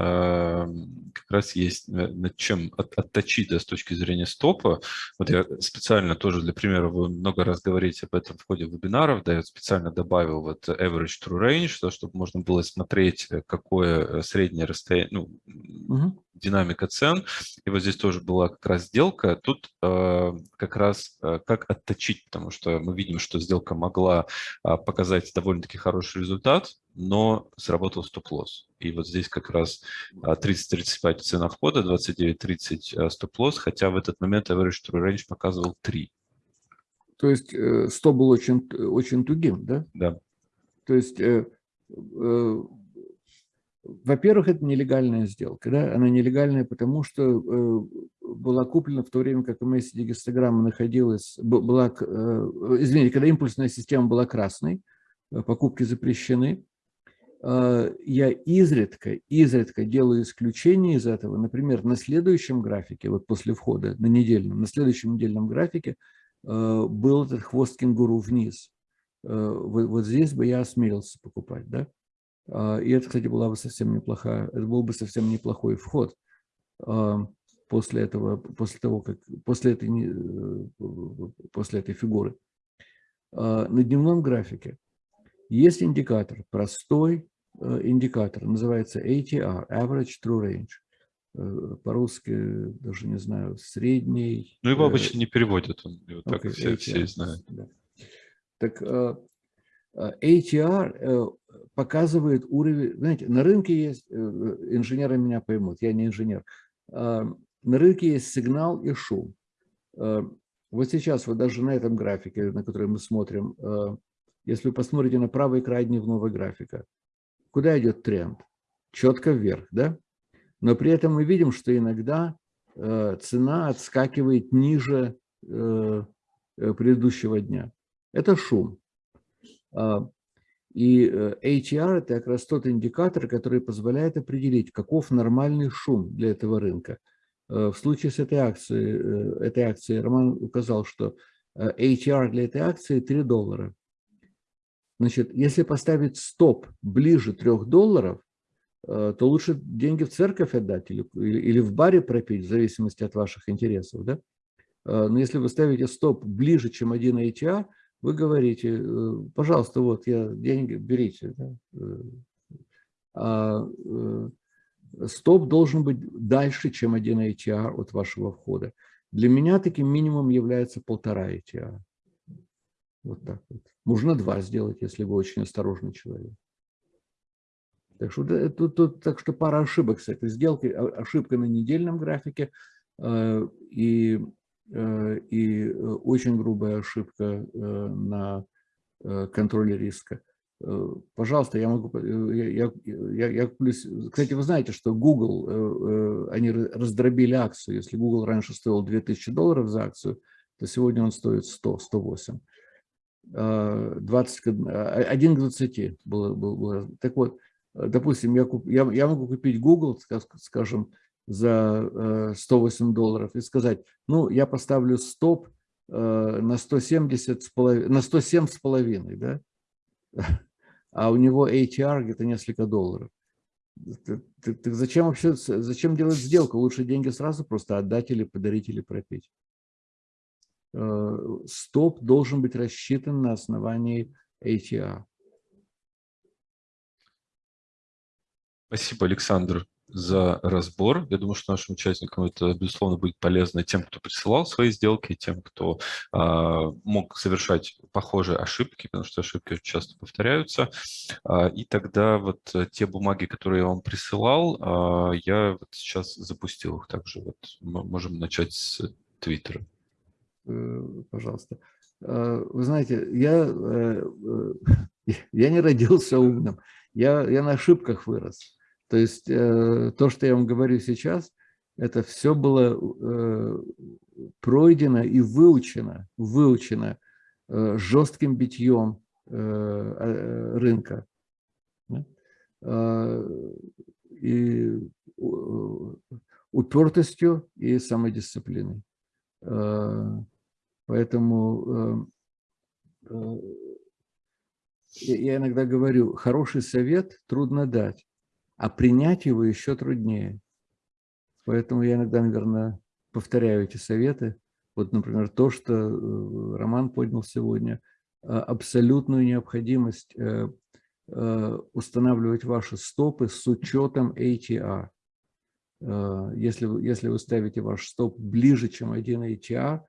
как раз есть над чем от, отточить да, с точки зрения стопа. Вот я специально тоже для примера, вы много раз говорите об этом в ходе вебинаров, да, я специально добавил вот average true range, да, чтобы можно было смотреть, э, какое э, среднее расстояние, ну, угу. Динамика цен. И вот здесь тоже была как раз сделка. Тут э, как раз э, как отточить, потому что мы видим, что сделка могла э, показать довольно-таки хороший результат, но сработал стоп-лосс. И вот здесь как раз 30-35 а, цена входа, 29-30 а, стоп-лосс, хотя в этот момент average true range показывал 3. То есть э, стоп был очень, очень тугим, да? Да. То есть, э, э, во-первых, это нелегальная сделка. Да? Она нелегальная, потому что э, была куплена в то время, как MSD гистограмма находилась, была, э, извините, когда импульсная система была красной, э, покупки запрещены, я изредка, изредка делаю исключение из этого. Например, на следующем графике, вот после входа, на недельном, на следующем недельном графике был этот хвост кенгуру вниз. Вот, вот здесь бы я осмелился покупать, да? И это, кстати, была бы совсем неплохая, это был бы совсем неплохой вход после этого, после того, как, после этой, э, после этой фигуры. На дневном графике есть индикатор, простой э, индикатор, называется ATR, Average True Range. Э, по-русски даже не знаю, средний. Ну, его обычно не переводят, он, его okay, так все, все знают. Да. Так ATR показывает уровень, знаете, на рынке есть, э, инженеры меня поймут, я не инженер, на рынке есть сигнал и шум. Вот сейчас, вот даже на этом графике, на который мы смотрим, если вы посмотрите на правый край дневного графика, куда идет тренд? Четко вверх, да? Но при этом мы видим, что иногда э, цена отскакивает ниже э, э предыдущего дня. Это шум. А, и э, ATR – это как раз тот индикатор, который позволяет определить, каков нормальный шум для этого рынка. Э, в случае с этой акцией, этой акцией Роман указал, что ATR для этой акции 3 доллара. Значит, если поставить стоп ближе 3 долларов, э, то лучше деньги в церковь отдать или, или в баре пропить, в зависимости от ваших интересов. Да? Э, но если вы ставите стоп ближе, чем 1 ATR, вы говорите, э, пожалуйста, вот я деньги, берите. Да? А стоп должен быть дальше, чем 1 ATR от вашего входа. Для меня таким минимум является полтора ATR. Вот так вот. Можно два сделать, если вы очень осторожный человек. Так что, тут, тут, так что пара ошибок с этой сделкой. Ошибка на недельном графике э, и, э, и очень грубая ошибка э, на контроле риска. Пожалуйста, я могу... Я, я, я, плюс, кстати, вы знаете, что Google, они раздробили акцию. Если Google раньше стоил 2000 долларов за акцию, то сегодня он стоит 100, 108. 20, 1 к 20 было, было, было. Так вот, допустим, я, куп, я, я могу купить Google, скажем, за 108 долларов и сказать, ну, я поставлю стоп на 170 с половиной, на 107 с половиной, да? А у него ATR где-то несколько долларов. Так, так зачем вообще, зачем делать сделку? Лучше деньги сразу просто отдать или подарить, или пропить. Э, стоп должен быть рассчитан на основании ATR. Спасибо, Александр, за разбор. Я думаю, что нашим участникам это, безусловно, будет полезно тем, кто присылал свои сделки, тем, кто э, мог совершать похожие ошибки, потому что ошибки очень часто повторяются. Э, и тогда вот те бумаги, которые я вам присылал, э, я вот сейчас запустил их. Также вот мы можем начать с Твиттера. Э, пожалуйста. Э, вы знаете, я, э, я не родился умным, я, я на ошибках вырос. То есть то, что я вам говорю сейчас, это все было пройдено и выучено, выучено жестким битьем рынка. И упертостью и самодисциплиной. Поэтому я иногда говорю, хороший совет трудно дать, а принять его еще труднее. Поэтому я иногда, наверное, повторяю эти советы. Вот, например, то, что э, Роман поднял сегодня, а, абсолютную необходимость э, э, устанавливать ваши стопы с учетом ATR. Если, если вы ставите ваш стоп ближе, чем один ATR,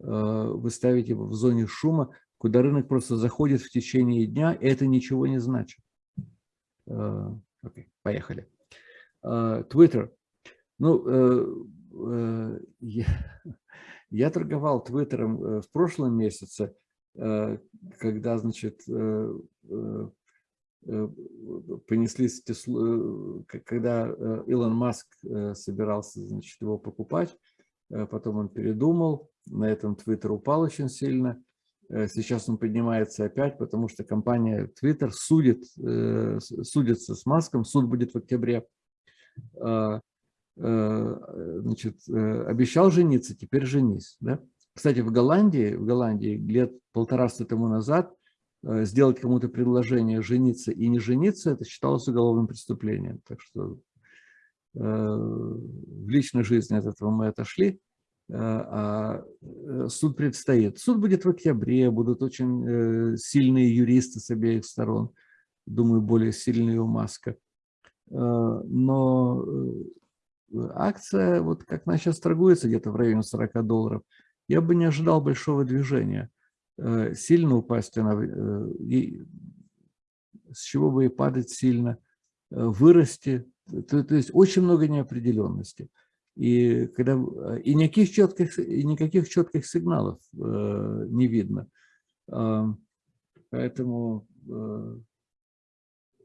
вы ставите его в зоне шума, куда рынок просто заходит в течение дня, это ничего не значит. Okay, поехали. Twitter. Ну, я, я торговал Твиттером э, в прошлом месяце, когда, значит, понеслись, когда Илон Маск собирался, значит, его покупать, потом он передумал, на этом Твиттер упал очень сильно, сейчас он поднимается опять, потому что компания Twitter судит, судится с Маском, суд будет в октябре, Э, значит, э, обещал жениться, теперь женись. Да? Кстати, в Голландии, в Голландии лет полтораста тому назад э, сделать кому-то предложение жениться и не жениться, это считалось уголовным преступлением. Так что в личной жизни от этого мы отошли, а суд предстоит. Суд будет в октябре, будут очень сильные юристы с обеих сторон, думаю, более сильные у Маска. Но акция, вот как она сейчас торгуется где-то в районе 40 долларов, я бы не ожидал большого движения. Э, сильно упасть она, э, и с чего бы и падать сильно, э, вырасти. То, то есть очень много неопределенности. И, когда, и, никаких четких, и никаких четких сигналов э, не видно. Э, поэтому, э,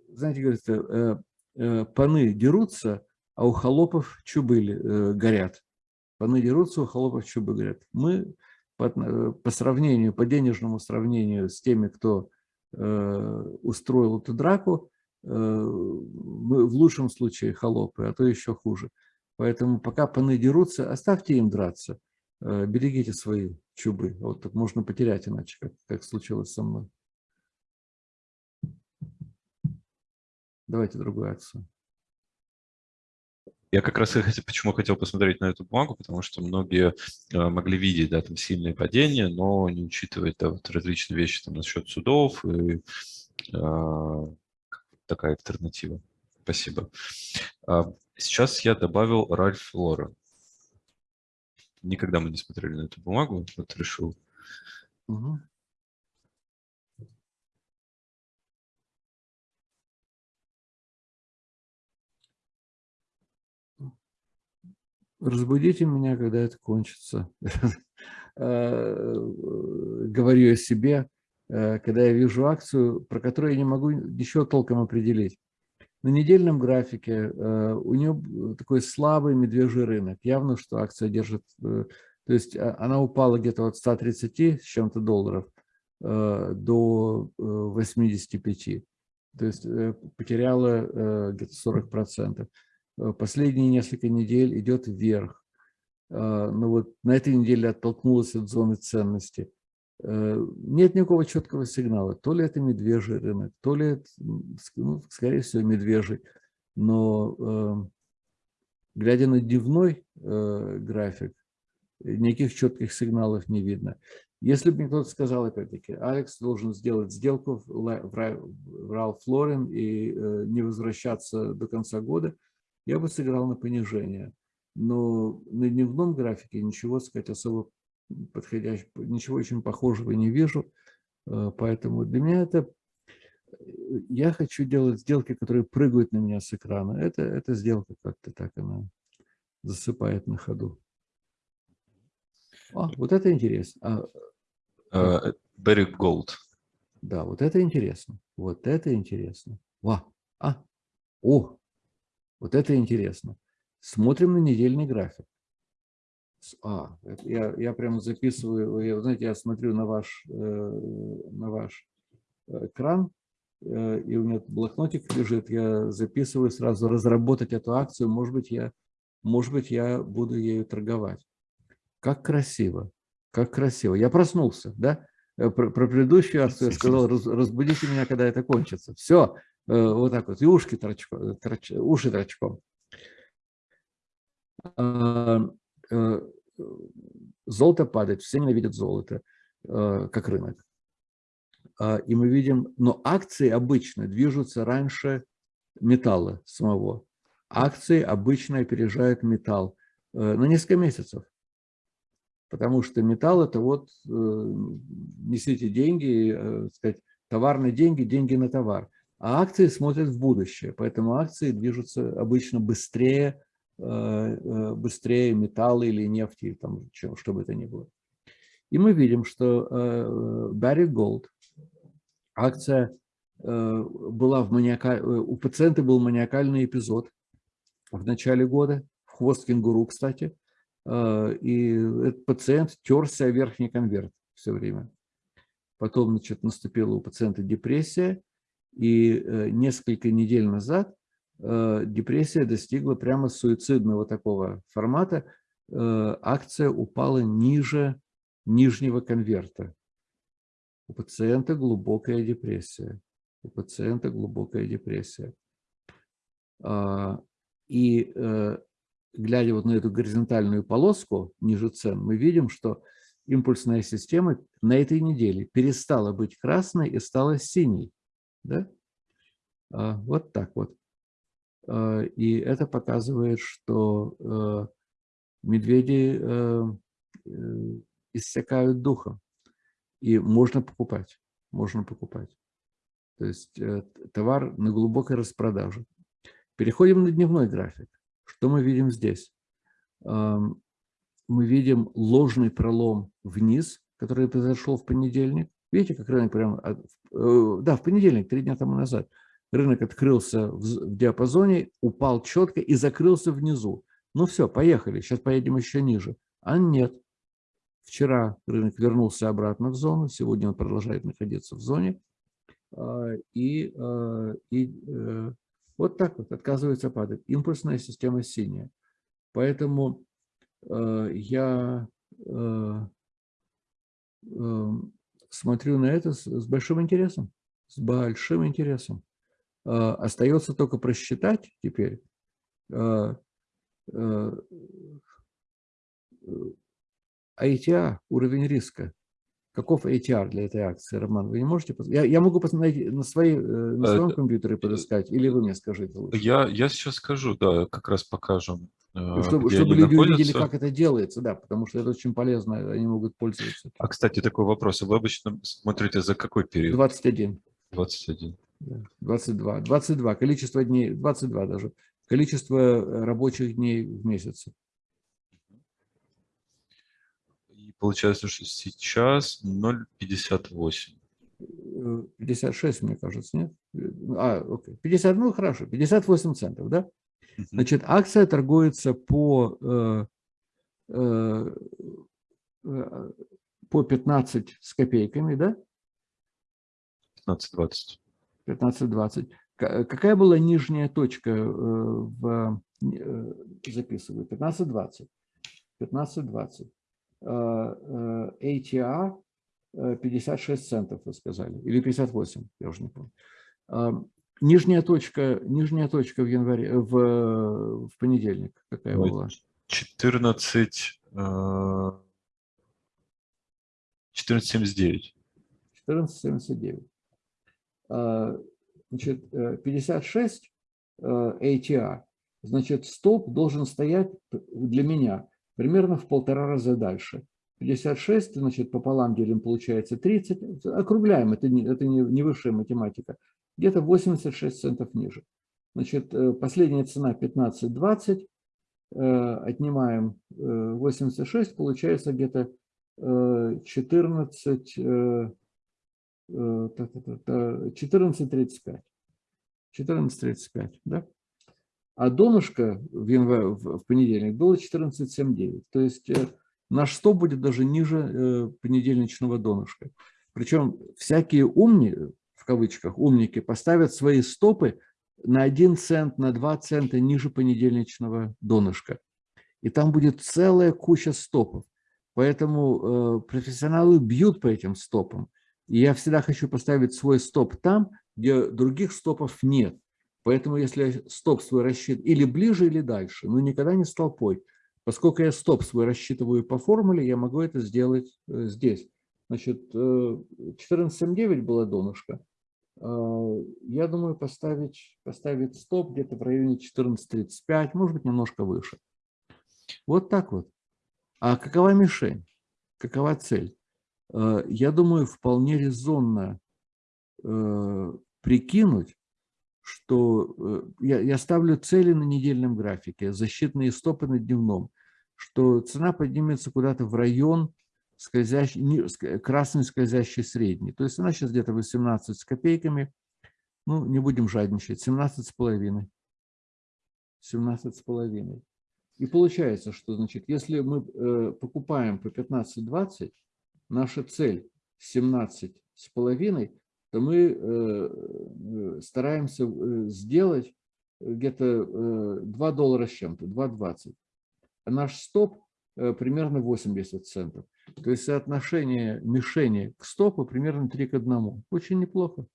знаете, говорится, э, э, паны дерутся, а у холопов чубы э, горят. Паны дерутся, у холопов чубы горят. Мы по, э, по сравнению, по денежному сравнению с теми, кто э, устроил эту драку, э, мы в лучшем случае холопы, а то еще хуже. Поэтому пока паны дерутся, оставьте им драться, э, берегите свои чубы. Вот так можно потерять иначе, как, как случилось со мной. Давайте другую акцию. Я как раз почему хотел посмотреть на эту бумагу, потому что многие э, могли видеть, да, там сильные падения, но не учитывать да, вот различные вещи там насчет судов и э, такая альтернатива. Спасибо. А, сейчас я добавил Ральф Лора. Никогда мы не смотрели на эту бумагу, вот решил. Разбудите меня, когда это кончится. Э, говорю я себе, э, когда я вижу акцию, про которую я не могу ничего толком определить. На недельном графике э, у нее такой слабый медвежий рынок. Явно, что акция держит, то есть а, она упала где-то от 130 с чем-то долларов до 85. То есть потеряла где-то 40 процентов. Э, последние несколько недель идет вверх. Но вот на этой неделе оттолкнулась от зоны ценности. Э, нет никакого четкого сигнала. То ли это медвежий рынок, то ли это, ну, скорее всего, медвежий. Но э, глядя на дневной график, никаких четких сигналов не видно. Если бы мне кто-то сказал, опять-таки, Алекс должен сделать сделку в Ралф Флорин и не возвращаться до конца года – я бы сыграл на понижение. Но на дневном графике ничего, сказать, особо подходящего, ничего очень похожего не вижу. Э, поэтому для меня это... Я хочу делать сделки, которые прыгают на меня с экрана. Это, это сделка как-то так, она засыпает на ходу. А, вот это интересно. А, uh, Gold. Да, вот это интересно. Вот это интересно. Ва. А, о, вот это интересно. Смотрим на недельный график. А, я, я прямо записываю, я, знаете, я смотрю на ваш, э, на ваш экран, и у меня блокнотик лежит, я записываю сразу разработать эту акцию, может быть, я, может быть, я буду ею торговать. Как красиво, как красиво. Я проснулся, да? Про, про предыдущую акцию я сказал, разбудите меня, когда это кончится. Все, вот так вот, и ушки торчком, торч, уши торчком. Золото падает, все ненавидят золото, как рынок. А, и мы видим, но акции обычно движутся раньше металла самого. Акции обычно опережают металл э, на несколько месяцев. Потому что металл – это вот э, несите деньги, э, сказать, товарные деньги, деньги на товар. А акции смотрят в будущее, поэтому акции движутся обычно быстрее, быстрее металла или нефти, там, чем, что бы это ни было. И мы видим, что Barry Gold акция э, была в маниакаль... Э, у пациента был маниакальный эпизод в начале года, в хвост кенгуру, кстати, э, и этот пациент терся о верхний конверт все время. Потом значит, наступила у пациента депрессия, и несколько недель назад депрессия достигла прямо суицидного такого формата, акция упала ниже нижнего конверта. У пациента глубокая депрессия. У пациента глубокая депрессия. А, и э, глядя вот на эту горизонтальную полоску ниже цен, мы видим, что импульсная система на этой неделе перестала быть красной и стала синей. Да? А, вот так вот. А, и это показывает, что э, медведи э, иссякают духом. И можно покупать, можно покупать. То есть э, товар на глубокой распродаже. Переходим на дневной график. Что мы видим здесь? Мы видим ложный пролом вниз, который произошел в понедельник. Видите, как рынок прямо... Э, да, в понедельник, три дня тому назад. Рынок открылся в диапазоне, упал четко и закрылся внизу. Ну все, поехали, сейчас поедем еще ниже. А нет, Вчера рынок вернулся обратно в зону, сегодня он продолжает находиться в зоне. А, и, а, и э, вот так вот отказывается падать. Импульсная система синяя. Поэтому э, я э, смотрю на это с большим интересом. С большим интересом. А, остается только просчитать теперь, ATR, уровень риска. Каков ATR для этой акции, Роман? Вы не можете? Я, я могу посмотреть на, свои, э, на своем э, компьютере подыскать, или вы мне скажите лучше? Я, я сейчас скажу, да, как раз покажем. Э, чтобы, чтобы люди находятся. увидели, как это делается, да, потому что это очень полезно, они могут пользоваться. А, кстати, такой вопрос. Вы обычно смотрите за какой период? 21. 21. 22. 22. Количество дней, 22 даже. Количество рабочих дней в месяце. Получается, что сейчас 0,58. 56, мне кажется, нет? А, окей. 50, ну хорошо, 58 центов, да? Значит, акция торгуется по, э, э, э по 15 с копейками, да? 15-20. 15-20. Какая была нижняя точка э, в, э, записываю? 15-20. 15-20. ATR 56 центов, вы сказали, или 58, я уже не помню. Нижняя точка, нижняя точка в январе, в, в понедельник какая была? 14, 14,79. 14,79. Значит, 56 ATR, значит, стоп должен стоять для меня примерно в полтора раза дальше. 56, значит, пополам делим, получается 30. Округляем, это не, это не, не высшая математика. Где-то 86 центов ниже. Значит, э, последняя цена 15,20. Э, отнимаем 86, э, получается где-то 14, 14,35. 14,35, да? а донышко в, январе, в понедельник было 14,79. То есть э, наш стоп будет даже ниже э, понедельничного донышка. Причем всякие умни, в кавычках, умники, поставят свои стопы на 1 цент, на 2 цента ниже понедельничного донышка. И там будет целая куча стопов. Поэтому э, профессионалы бьют по этим стопам. И я всегда хочу поставить свой стоп там, где других стопов нет. Поэтому если стоп свой рассчитываю или ближе, или дальше, но никогда не с толпой. Поскольку я стоп свой рассчитываю по формуле, я могу это сделать э, здесь. Значит, 14.79 э, было донышко. Э, я думаю поставить, поставить стоп где-то в районе 14.35, может быть, немножко выше. Вот так вот. А какова мишень? Какова цель? Я думаю, вполне резонно прикинуть, что я, я ставлю цели на недельном графике, защитные стопы на дневном, что цена поднимется куда-то в район скользящий, красный скользящий средний. То есть она сейчас где-то 18 с копейками, ну, не будем жадничать, 17 с половиной. 17 с половиной. И получается, что, значит, если мы э, покупаем по 15-20, наша цель 17 с половиной, то мы э, э, стараемся э, сделать где-то 2 доллара с чем-то, 2,20. А наш стоп примерно 80 центов. То есть соотношение мишени к стопу примерно 3 к 1. Очень неплохо.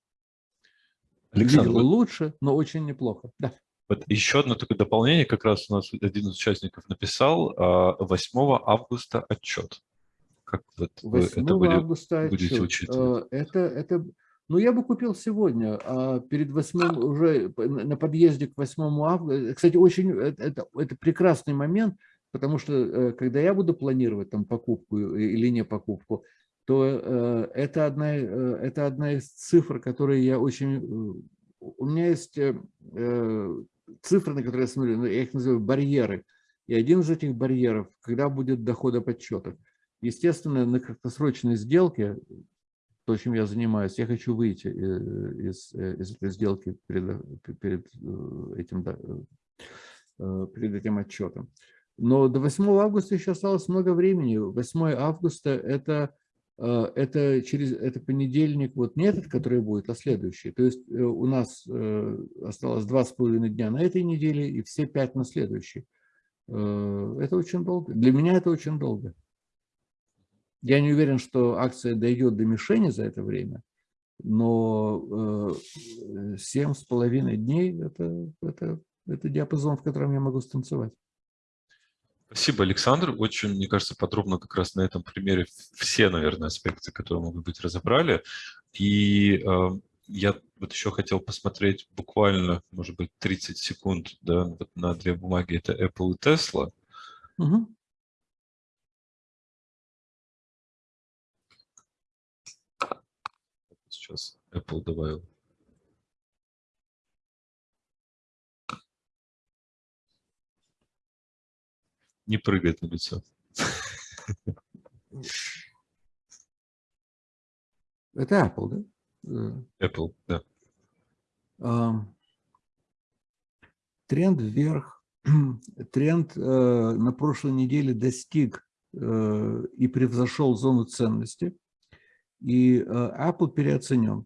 Александр, Видел лучше, но очень неплохо. Да. Вот еще одно такое дополнение, как раз у нас один из участников написал, 8 а, августа отчет. Как вот вы это августа будете отчет. учитывать? Это, это ну, я бы купил сегодня, а перед 8 уже на подъезде к 8 августа. Кстати, очень это, это прекрасный момент, потому что э, когда я буду планировать там покупку или не покупку, то э, это одна, э, это одна из цифр, которые я очень... У меня есть цифры, на которые я смотрю, я их называю барьеры. И один из этих барьеров, когда будет доходоподсчетов. Естественно, на краткосрочной сделке то, чем я занимаюсь, я хочу выйти э, из, э, из этой сделки перед, перед, э, этим, перед этим отчетом. Но до 8 августа еще осталось много времени. 8 августа это, это, через, это понедельник, вот не этот, который будет, а следующий. То есть у нас осталось два с половиной дня на этой неделе и все пять на следующей. Это очень долго. Для меня это очень долго. Я не уверен, что акция дойдет до мишени за это время, но э, семь с половиной дней это, это, это диапазон, в котором я могу станцевать. Спасибо, Александр. Очень, мне кажется, подробно как раз на этом примере все, наверное, аспекты, которые могут быть, разобрали. И э, я вот еще хотел посмотреть буквально, может быть, 30 секунд да, вот на две бумаги. Это Apple и Tesla. Угу. Сейчас Apple добавил. Не прыгает на лицо. Это Apple, да? Apple, да. Тренд вверх. Тренд э, на прошлой неделе достиг э, и превзошел зону ценности. И э, Apple переоценен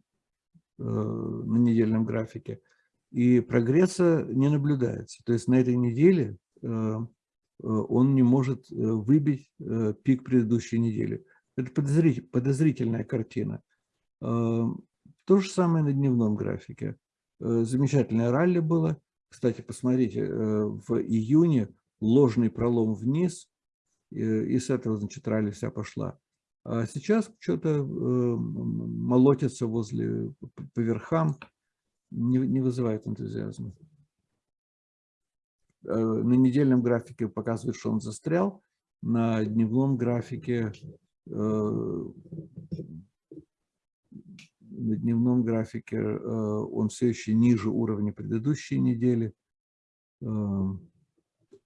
э, на недельном графике. И прогресса не наблюдается. То есть на этой неделе э, он не может выбить пик предыдущей недели. Это подозрительная картина. То же самое на дневном графике. Замечательное ралли было. Кстати, посмотрите, в июне ложный пролом вниз, и с этого, значит, ралли вся пошла. А сейчас что-то э, молотится возле, по верхам, не, не вызывает энтузиазма. Э, на недельном графике показывает, что он застрял, на дневном графике э, на дневном графике он все еще ниже уровня предыдущей недели.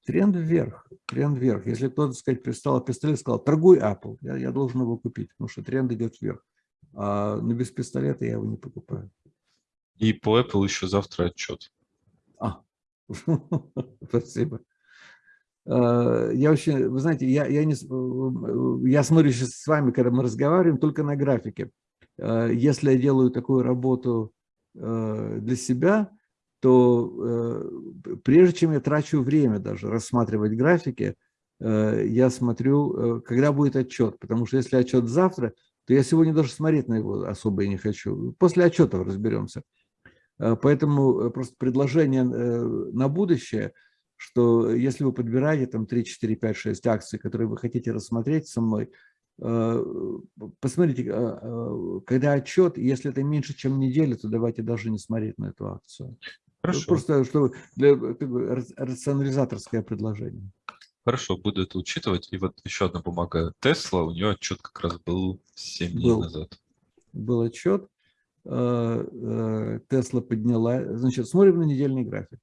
Тренд вверх, тренд вверх. Если кто-то, сказать, пристал пистолет, сказал, торгуй Apple, я, я должен его купить, потому что тренд идет вверх. А, но без пистолета я его не покупаю. И по Apple еще завтра отчет. А, спасибо. А, я очень, вы знаете, я, я, не, я смотрю сейчас с вами, когда мы разговариваем, только на графике. Если я делаю такую работу для себя, то прежде чем я трачу время даже рассматривать графики, я смотрю, когда будет отчет. Потому что если отчет завтра, то я сегодня даже смотреть на его особо и не хочу. После отчетов разберемся. Э, поэтому э, просто предложение э, на будущее, что если вы подбираете там 3, 4, 5, 6 акций, которые вы хотите рассмотреть со мной, посмотрите, когда отчет, если это меньше, чем неделя, то давайте даже не смотреть на эту акцию. Хорошо. Просто что для, рационализаторское предложение. Хорошо, буду это учитывать. И вот еще одна бумага Тесла, у нее отчет как раз был 7 дней был, назад. Был отчет. Э, э, Тесла подняла. Значит, смотрим на недельный график.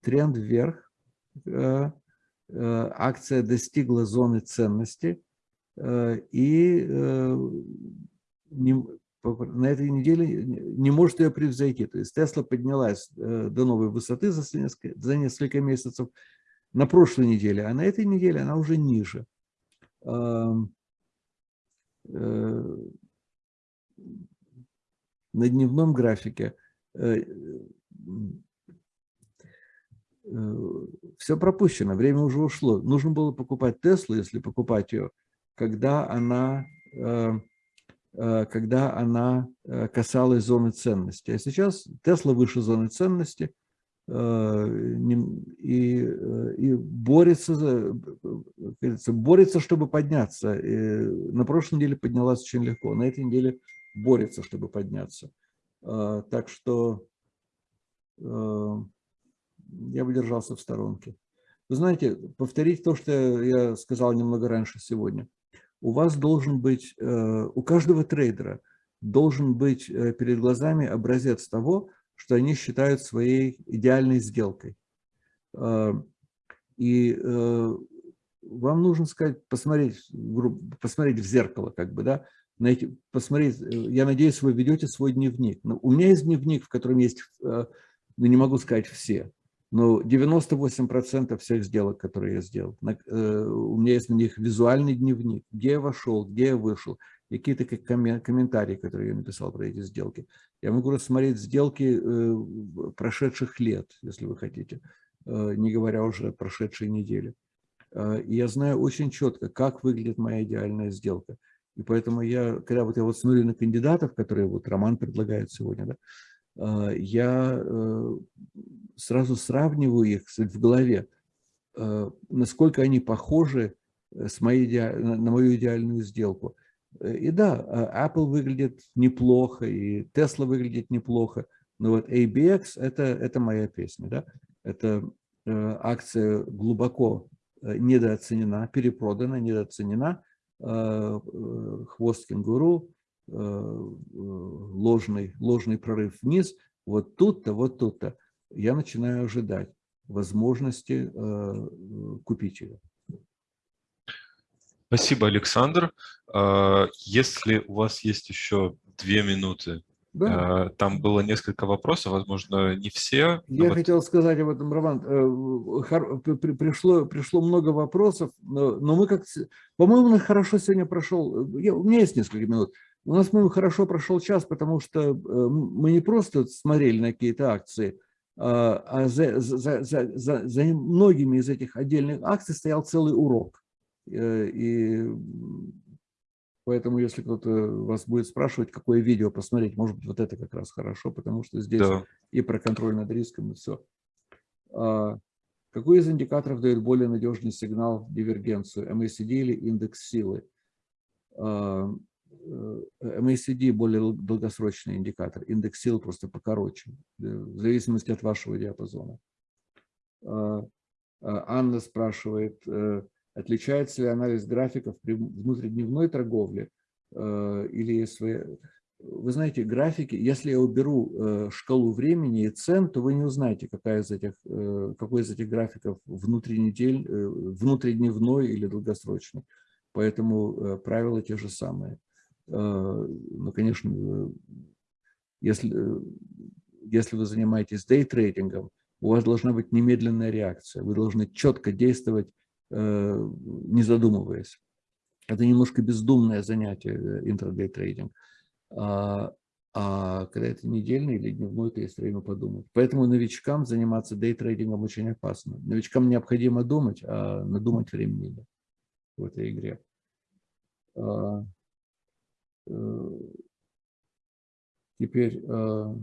Тренд вверх. Э, акция достигла зоны ценности. И на этой неделе не может ее превзойти. То есть Тесла поднялась до новой высоты за несколько, за несколько месяцев на прошлой неделе, а на этой неделе она уже ниже. Э, на дневном графике э, э, все пропущено, время уже ушло. Нужно было покупать Теслу, если покупать ее, когда она, когда она касалась зоны ценности. А сейчас Тесла выше зоны ценности – Э, и, э, и борется, борется, чтобы подняться. И на прошлой неделе поднялась очень легко, на этой неделе борется, чтобы подняться. Э, так что я бы держался в сторонке. Вы знаете, повторить то, что я сказал немного раньше сегодня. У вас должен быть, у каждого трейдера должен быть перед глазами образец того, что они считают своей идеальной сделкой. А, и э, вам нужно сказать, посмотреть, посмотреть в зеркало, как бы, да, найти, посмотреть, э, я надеюсь, вы ведете свой дневник. Но у меня есть дневник, в котором есть, э, ну, не могу сказать все, но 98% всех сделок, которые я сделал, у меня есть на них визуальный дневник, где я вошел, где я вышел, какие-то комментарии, которые я написал про эти сделки. Я могу рассмотреть сделки э, прошедших лет, если вы хотите, э, не говоря уже о прошедшей неделе. Э, и я знаю очень четко, как выглядит моя идеальная сделка. И поэтому я, когда вот я вот смотрю на кандидатов, которые вот Роман предлагает сегодня, да, я сразу сравниваю их в голове, насколько они похожи с моей, на мою идеальную сделку. Э, и да, а, Apple выглядит неплохо, и Tesla выглядит неплохо, но вот ABX это, это моя песня. Да? Это э, акция глубоко э, недооценена, перепродана, недооценена. Хвост кенгуру, ложный, ложный прорыв вниз. Вот тут-то, вот тут-то я начинаю ожидать возможности купить ее. Спасибо, Александр. А, если у вас есть еще две минуты, да. Там было несколько вопросов, возможно, не все. Я вот... хотел сказать об этом, Роман. Э, пришло, пришло много вопросов, но мы как... По-моему, хорошо сегодня прошел... Я, у меня есть несколько минут. У нас, по-моему, хорошо прошел час, потому что э, мы не просто смотрели на какие-то акции, а, а за, за, за, за, за многими из этих отдельных акций стоял целый урок. Э, и поэтому, если кто-то вас будет спрашивать, какое видео посмотреть, может быть, вот это как раз хорошо, потому что здесь да. и про контроль над риском, и все. А, какой из индикаторов дает более надежный сигнал дивергенцию, MACD или индекс силы? А, э, MACD более долгосрочный индикатор, индекс силы просто покороче, э, в зависимости от вашего диапазона. А, Анна спрашивает, Отличается ли анализ графиков при внутридневной торговле э, или свои... Вы знаете, графики, если я уберу э, шкалу времени и цен, то вы не узнаете, какая из этих, э, какой из этих графиков внутридневной или долгосрочный. Поэтому правила те же самые. Ну, конечно, если, если вы занимаетесь дейтрейдингом, у вас должна быть немедленная реакция. Вы должны четко действовать Э, не задумываясь. Это немножко бездумное занятие, э, интрадей трейдинг. А, а когда это недельный или дневной, то есть время подумать. Поэтому новичкам заниматься дейтрейдингом очень опасно. Новичкам необходимо думать, а надумать времени нет в этой игре. Э, теперь э,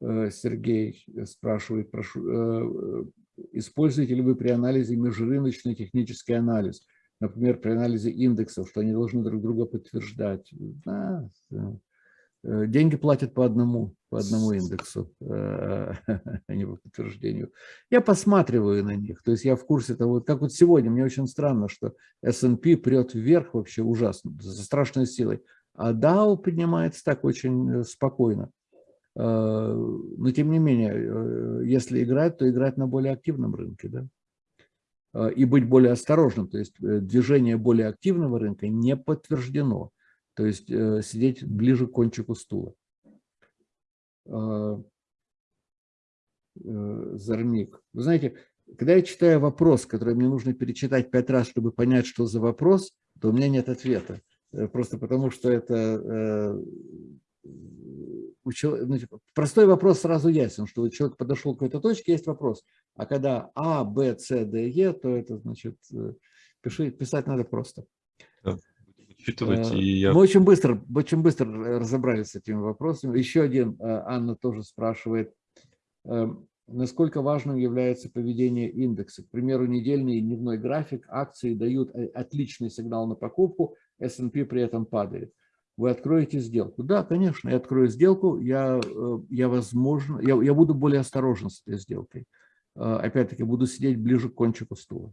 э, Сергей спрашивает, прошу, используете ли вы при анализе межрыночный технический анализ? Например, при анализе индексов, что они должны друг друга подтверждать. Да, Э, деньги платят по одному, по одному индексу, э, а не по подтверждению. Я посматриваю на них, то есть я в курсе того, как вот сегодня, мне очень странно, что S&P прет вверх вообще ужасно, со страшной силой, а DAO поднимается так очень э, спокойно. Но тем не менее, если играть, то играть на более активном рынке, да? И быть более осторожным, то есть движение более активного рынка не подтверждено то есть э, сидеть ближе к кончику стула. А, э, Зарник. Вы знаете, когда я читаю вопрос, который мне нужно перечитать пять раз, чтобы понять, что за вопрос, то у меня нет ответа. Э, просто потому, что это... Значит, простой вопрос сразу ясен, что человек подошел к какой-то точке, есть вопрос. А когда А, Б, С, Д, Е, то это значит, пиши, писать надо просто учитывать. Э, и я... Мы очень быстро, очень быстро разобрались с этими вопросами. Еще один, э, Анна тоже спрашивает, э, насколько важным является поведение индекса. К примеру, недельный и дневной график, акции дают отличный сигнал на покупку, S&P при этом падает. Вы откроете сделку? Да, конечно, я открою сделку, я, я возможно, я, я буду более осторожен с этой сделкой. Опять-таки, буду сидеть ближе к кончику стула.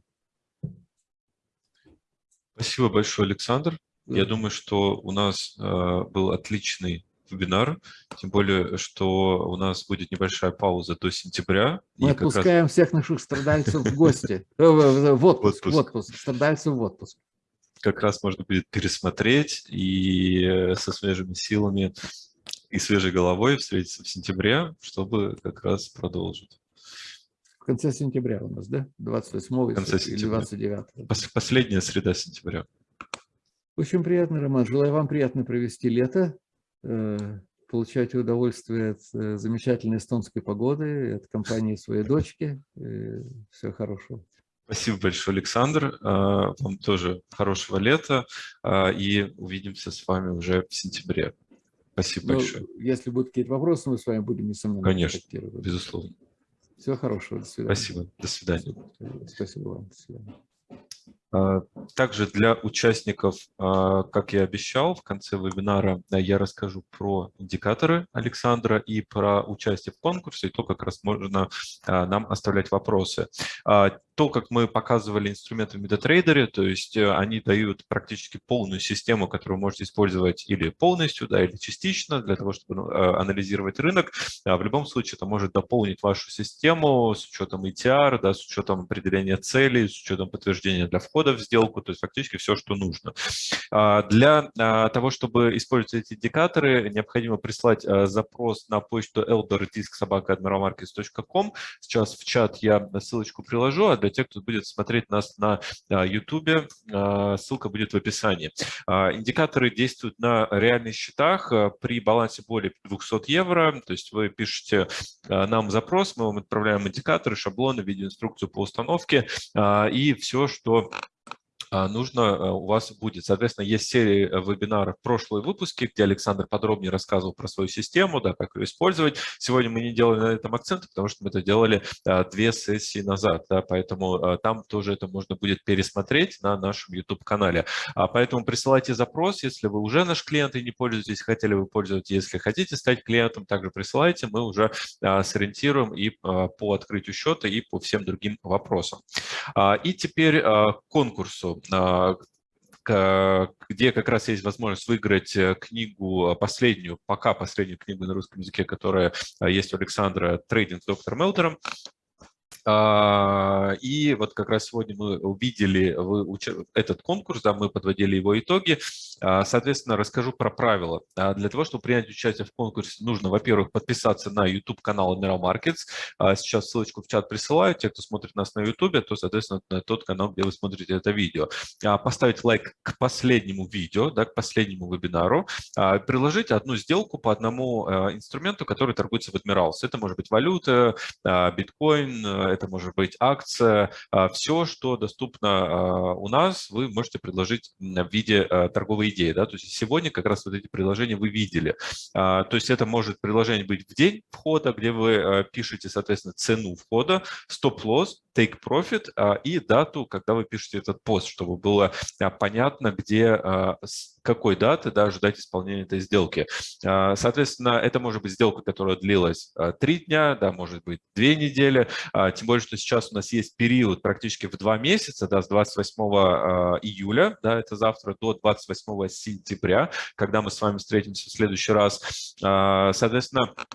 Спасибо большое, Александр. Я думаю, что у нас э, был отличный вебинар, тем более, что у нас будет небольшая пауза до сентября. Мы отпускаем раз... всех наших страдальцев в гости, э, в отпуск, в отпуск, страдальцев в отпуск. Как раз можно будет пересмотреть и э, со свежими силами и свежей головой встретиться в сентябре, чтобы как раз продолжить. В конце сентября у нас, да? 28 конце или 29? Последняя среда сентября. Очень приятно, Роман. Желаю вам приятно провести лето, э, получать удовольствие от э, замечательной эстонской погоды, от компании своей дочки. Э, всего хорошего. Спасибо большое, Александр. Вам тоже хорошего лета. И увидимся с вами уже в сентябре. Спасибо Но ну, большое. Если будут какие-то вопросы, мы с вами будем, несомненно, Конечно, безусловно. Всего хорошего. До свидания. Спасибо. До свидания. Спасибо вам. До свидания. А, также для участников, а, как я обещал, в конце вебинара я расскажу про индикаторы Александра и про участие в конкурсе, и то, как раз можно а, нам оставлять вопросы. То, как мы показывали инструменты в MetaTrader, то есть э, они дают практически полную систему, которую можете использовать или полностью, да, или частично для того, чтобы ну, анализировать рынок. В любом случае это может дополнить вашу систему с учетом ETR, да, с учетом определения целей, с учетом подтверждения для входа в сделку, то есть фактически все, что нужно. А, для а, того, чтобы использовать эти индикаторы, необходимо прислать а, запрос на почту elderdisk.admiralmarkets.com. Сейчас в чат я ссылочку приложу, а для тех, кто будет смотреть нас на YouTube, ссылка будет в описании. Индикаторы действуют на реальных счетах при балансе более 200 евро, то есть вы пишете нам запрос, мы вам отправляем индикаторы, шаблоны, видеоинструкцию по установке и все, что нужно э, у вас будет. Соответственно, есть серия э, вебинаров прошлые выпуски, где Александр подробнее рассказывал про свою систему, да, как ее использовать. Сегодня мы не делали на этом акцент, потому что мы это делали а, две сессии назад, да, поэтому а, там тоже это можно будет пересмотреть на нашем YouTube-канале. Поэтому присылайте запрос, если вы уже наш клиент и не пользуетесь, хотели бы пользоваться, если хотите стать клиентом, также присылайте, мы уже сориентируем и по открытию счета, и по всем другим вопросам. И теперь к конкурсу. А, где как раз есть возможность выиграть э, книгу, последнюю, пока последнюю книгу на русском языке, которая а, есть у Александра «Трейдинг с доктором Мелтером». А, и вот как раз сегодня мы увидели этот конкурс, да, мы подводили его итоги. А, соответственно, расскажу про правила. А, для того, чтобы принять участие в конкурсе, нужно, во-первых, подписаться на YouTube-канал Admiral Markets. Сейчас ссылочку в чат присылаю. Те, кто смотрит нас на YouTube, то, соответственно, на тот канал, где вы смотрите это видео. Поставить лайк к последнему видео, да, к последнему вебинару. Приложить одну сделку по одному инструменту, который торгуется в Admirals. Это может быть валюта, биткоин, это может быть акция, а, все, что доступно а, у нас, вы можете предложить в виде а, торговой идеи. Да? То есть сегодня как раз вот эти предложения вы видели. То есть это может предложение быть в день входа, где вы пишете, соответственно, цену входа, стоп-лосс, take profit и дату, когда вы пишете этот пост, чтобы было понятно, где какой даты да, ждать исполнения этой сделки. Соответственно, это может быть сделка, которая длилась три дня, да, может быть две недели, тем более, что сейчас у нас есть период практически в два месяца, да, с 28 июля, да, это завтра, до 28 сентября, когда мы с вами встретимся в следующий раз. Соответственно, а,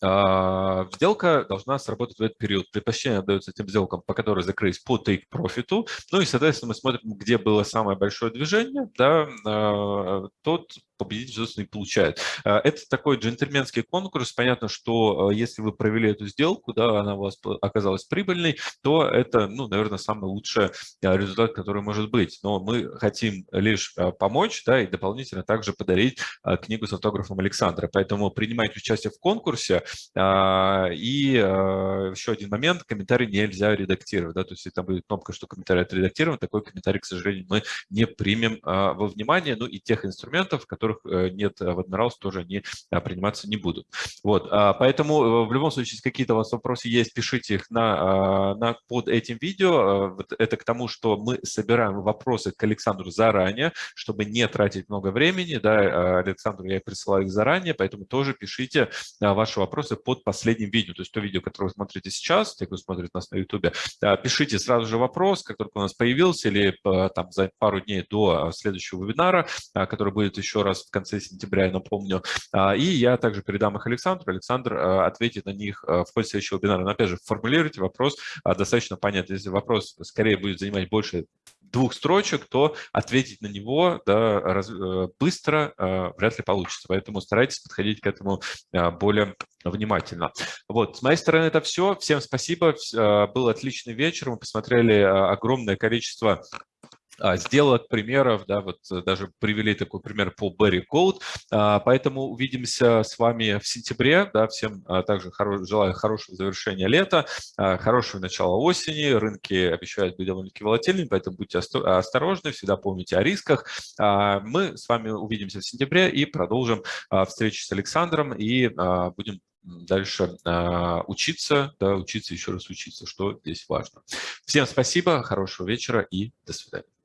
сделка должна сработать в этот период. Предпочтение отдается тем сделкам, по которым закрылись по take профиту. Ну и, соответственно, мы смотрим, где было самое большое движение, да, а, тот победитель, собственно, и получает. А, это такой джентльменский конкурс. Понятно, что если вы провели эту сделку, да, она у вас оказалась прибыльной, то это, ну, наверное, самый лучший результат, который может быть. Но мы хотим лишь помочь, да, и дополнительно также подарить книгу с автографом Александра. Поэтому принимайте участие в конкурсе. И еще один момент, комментарий нельзя редактировать. Да? То есть, там будет кнопка, что комментарий отредактирован, такой комментарий, к сожалению, мы не примем во внимание. Ну и тех инструментов, которых э, нет в Admirals, тоже они приниматься не будут. Вот, поэтому э, в любом случае, если какие-то у вас вопросы есть, пишите их на, на, под этим видео. Это к тому, что мы собираем вопросы к Александру заранее, чтобы не тратить много времени. Да, Александру я присылаю их заранее, поэтому тоже пишите ваши вопросы под последним видео. То есть то видео, которое вы смотрите сейчас, те, кто смотрит нас на YouTube, пишите сразу же вопрос, как только у нас появился, или э, там за пару дней до э, следующего вебинара, э, который будет еще раз в конце сентября, я напомню. И я также передам их Александру. Александр ответит на них в ходе следующего вебинара. Но опять же, формулируйте вопрос достаточно понятно. Если вопрос скорее будет занимать больше двух строчек, то ответить на него да, раз, быстро э, вряд ли получится. Поэтому старайтесь подходить к этому э, более внимательно. Вот, с моей стороны это все. Всем спасибо. Э, был отличный вечер. Мы посмотрели э, огромное количество а, сделок, примеров, да, вот э, даже привели такой пример по Berry Code, а, поэтому увидимся с вами в сентябре, да, всем а, также желаю хорошего завершения лета, хорошего начала осени, рынки обещают быть довольно-таки волатильными, поэтому будьте осторожны, всегда помните о рисках. Мы с вами увидимся в сентябре и продолжим встречу с Александром и будем дальше учиться, да, учиться, еще раз учиться, что здесь важно. Всем спасибо, хорошего вечера и до свидания.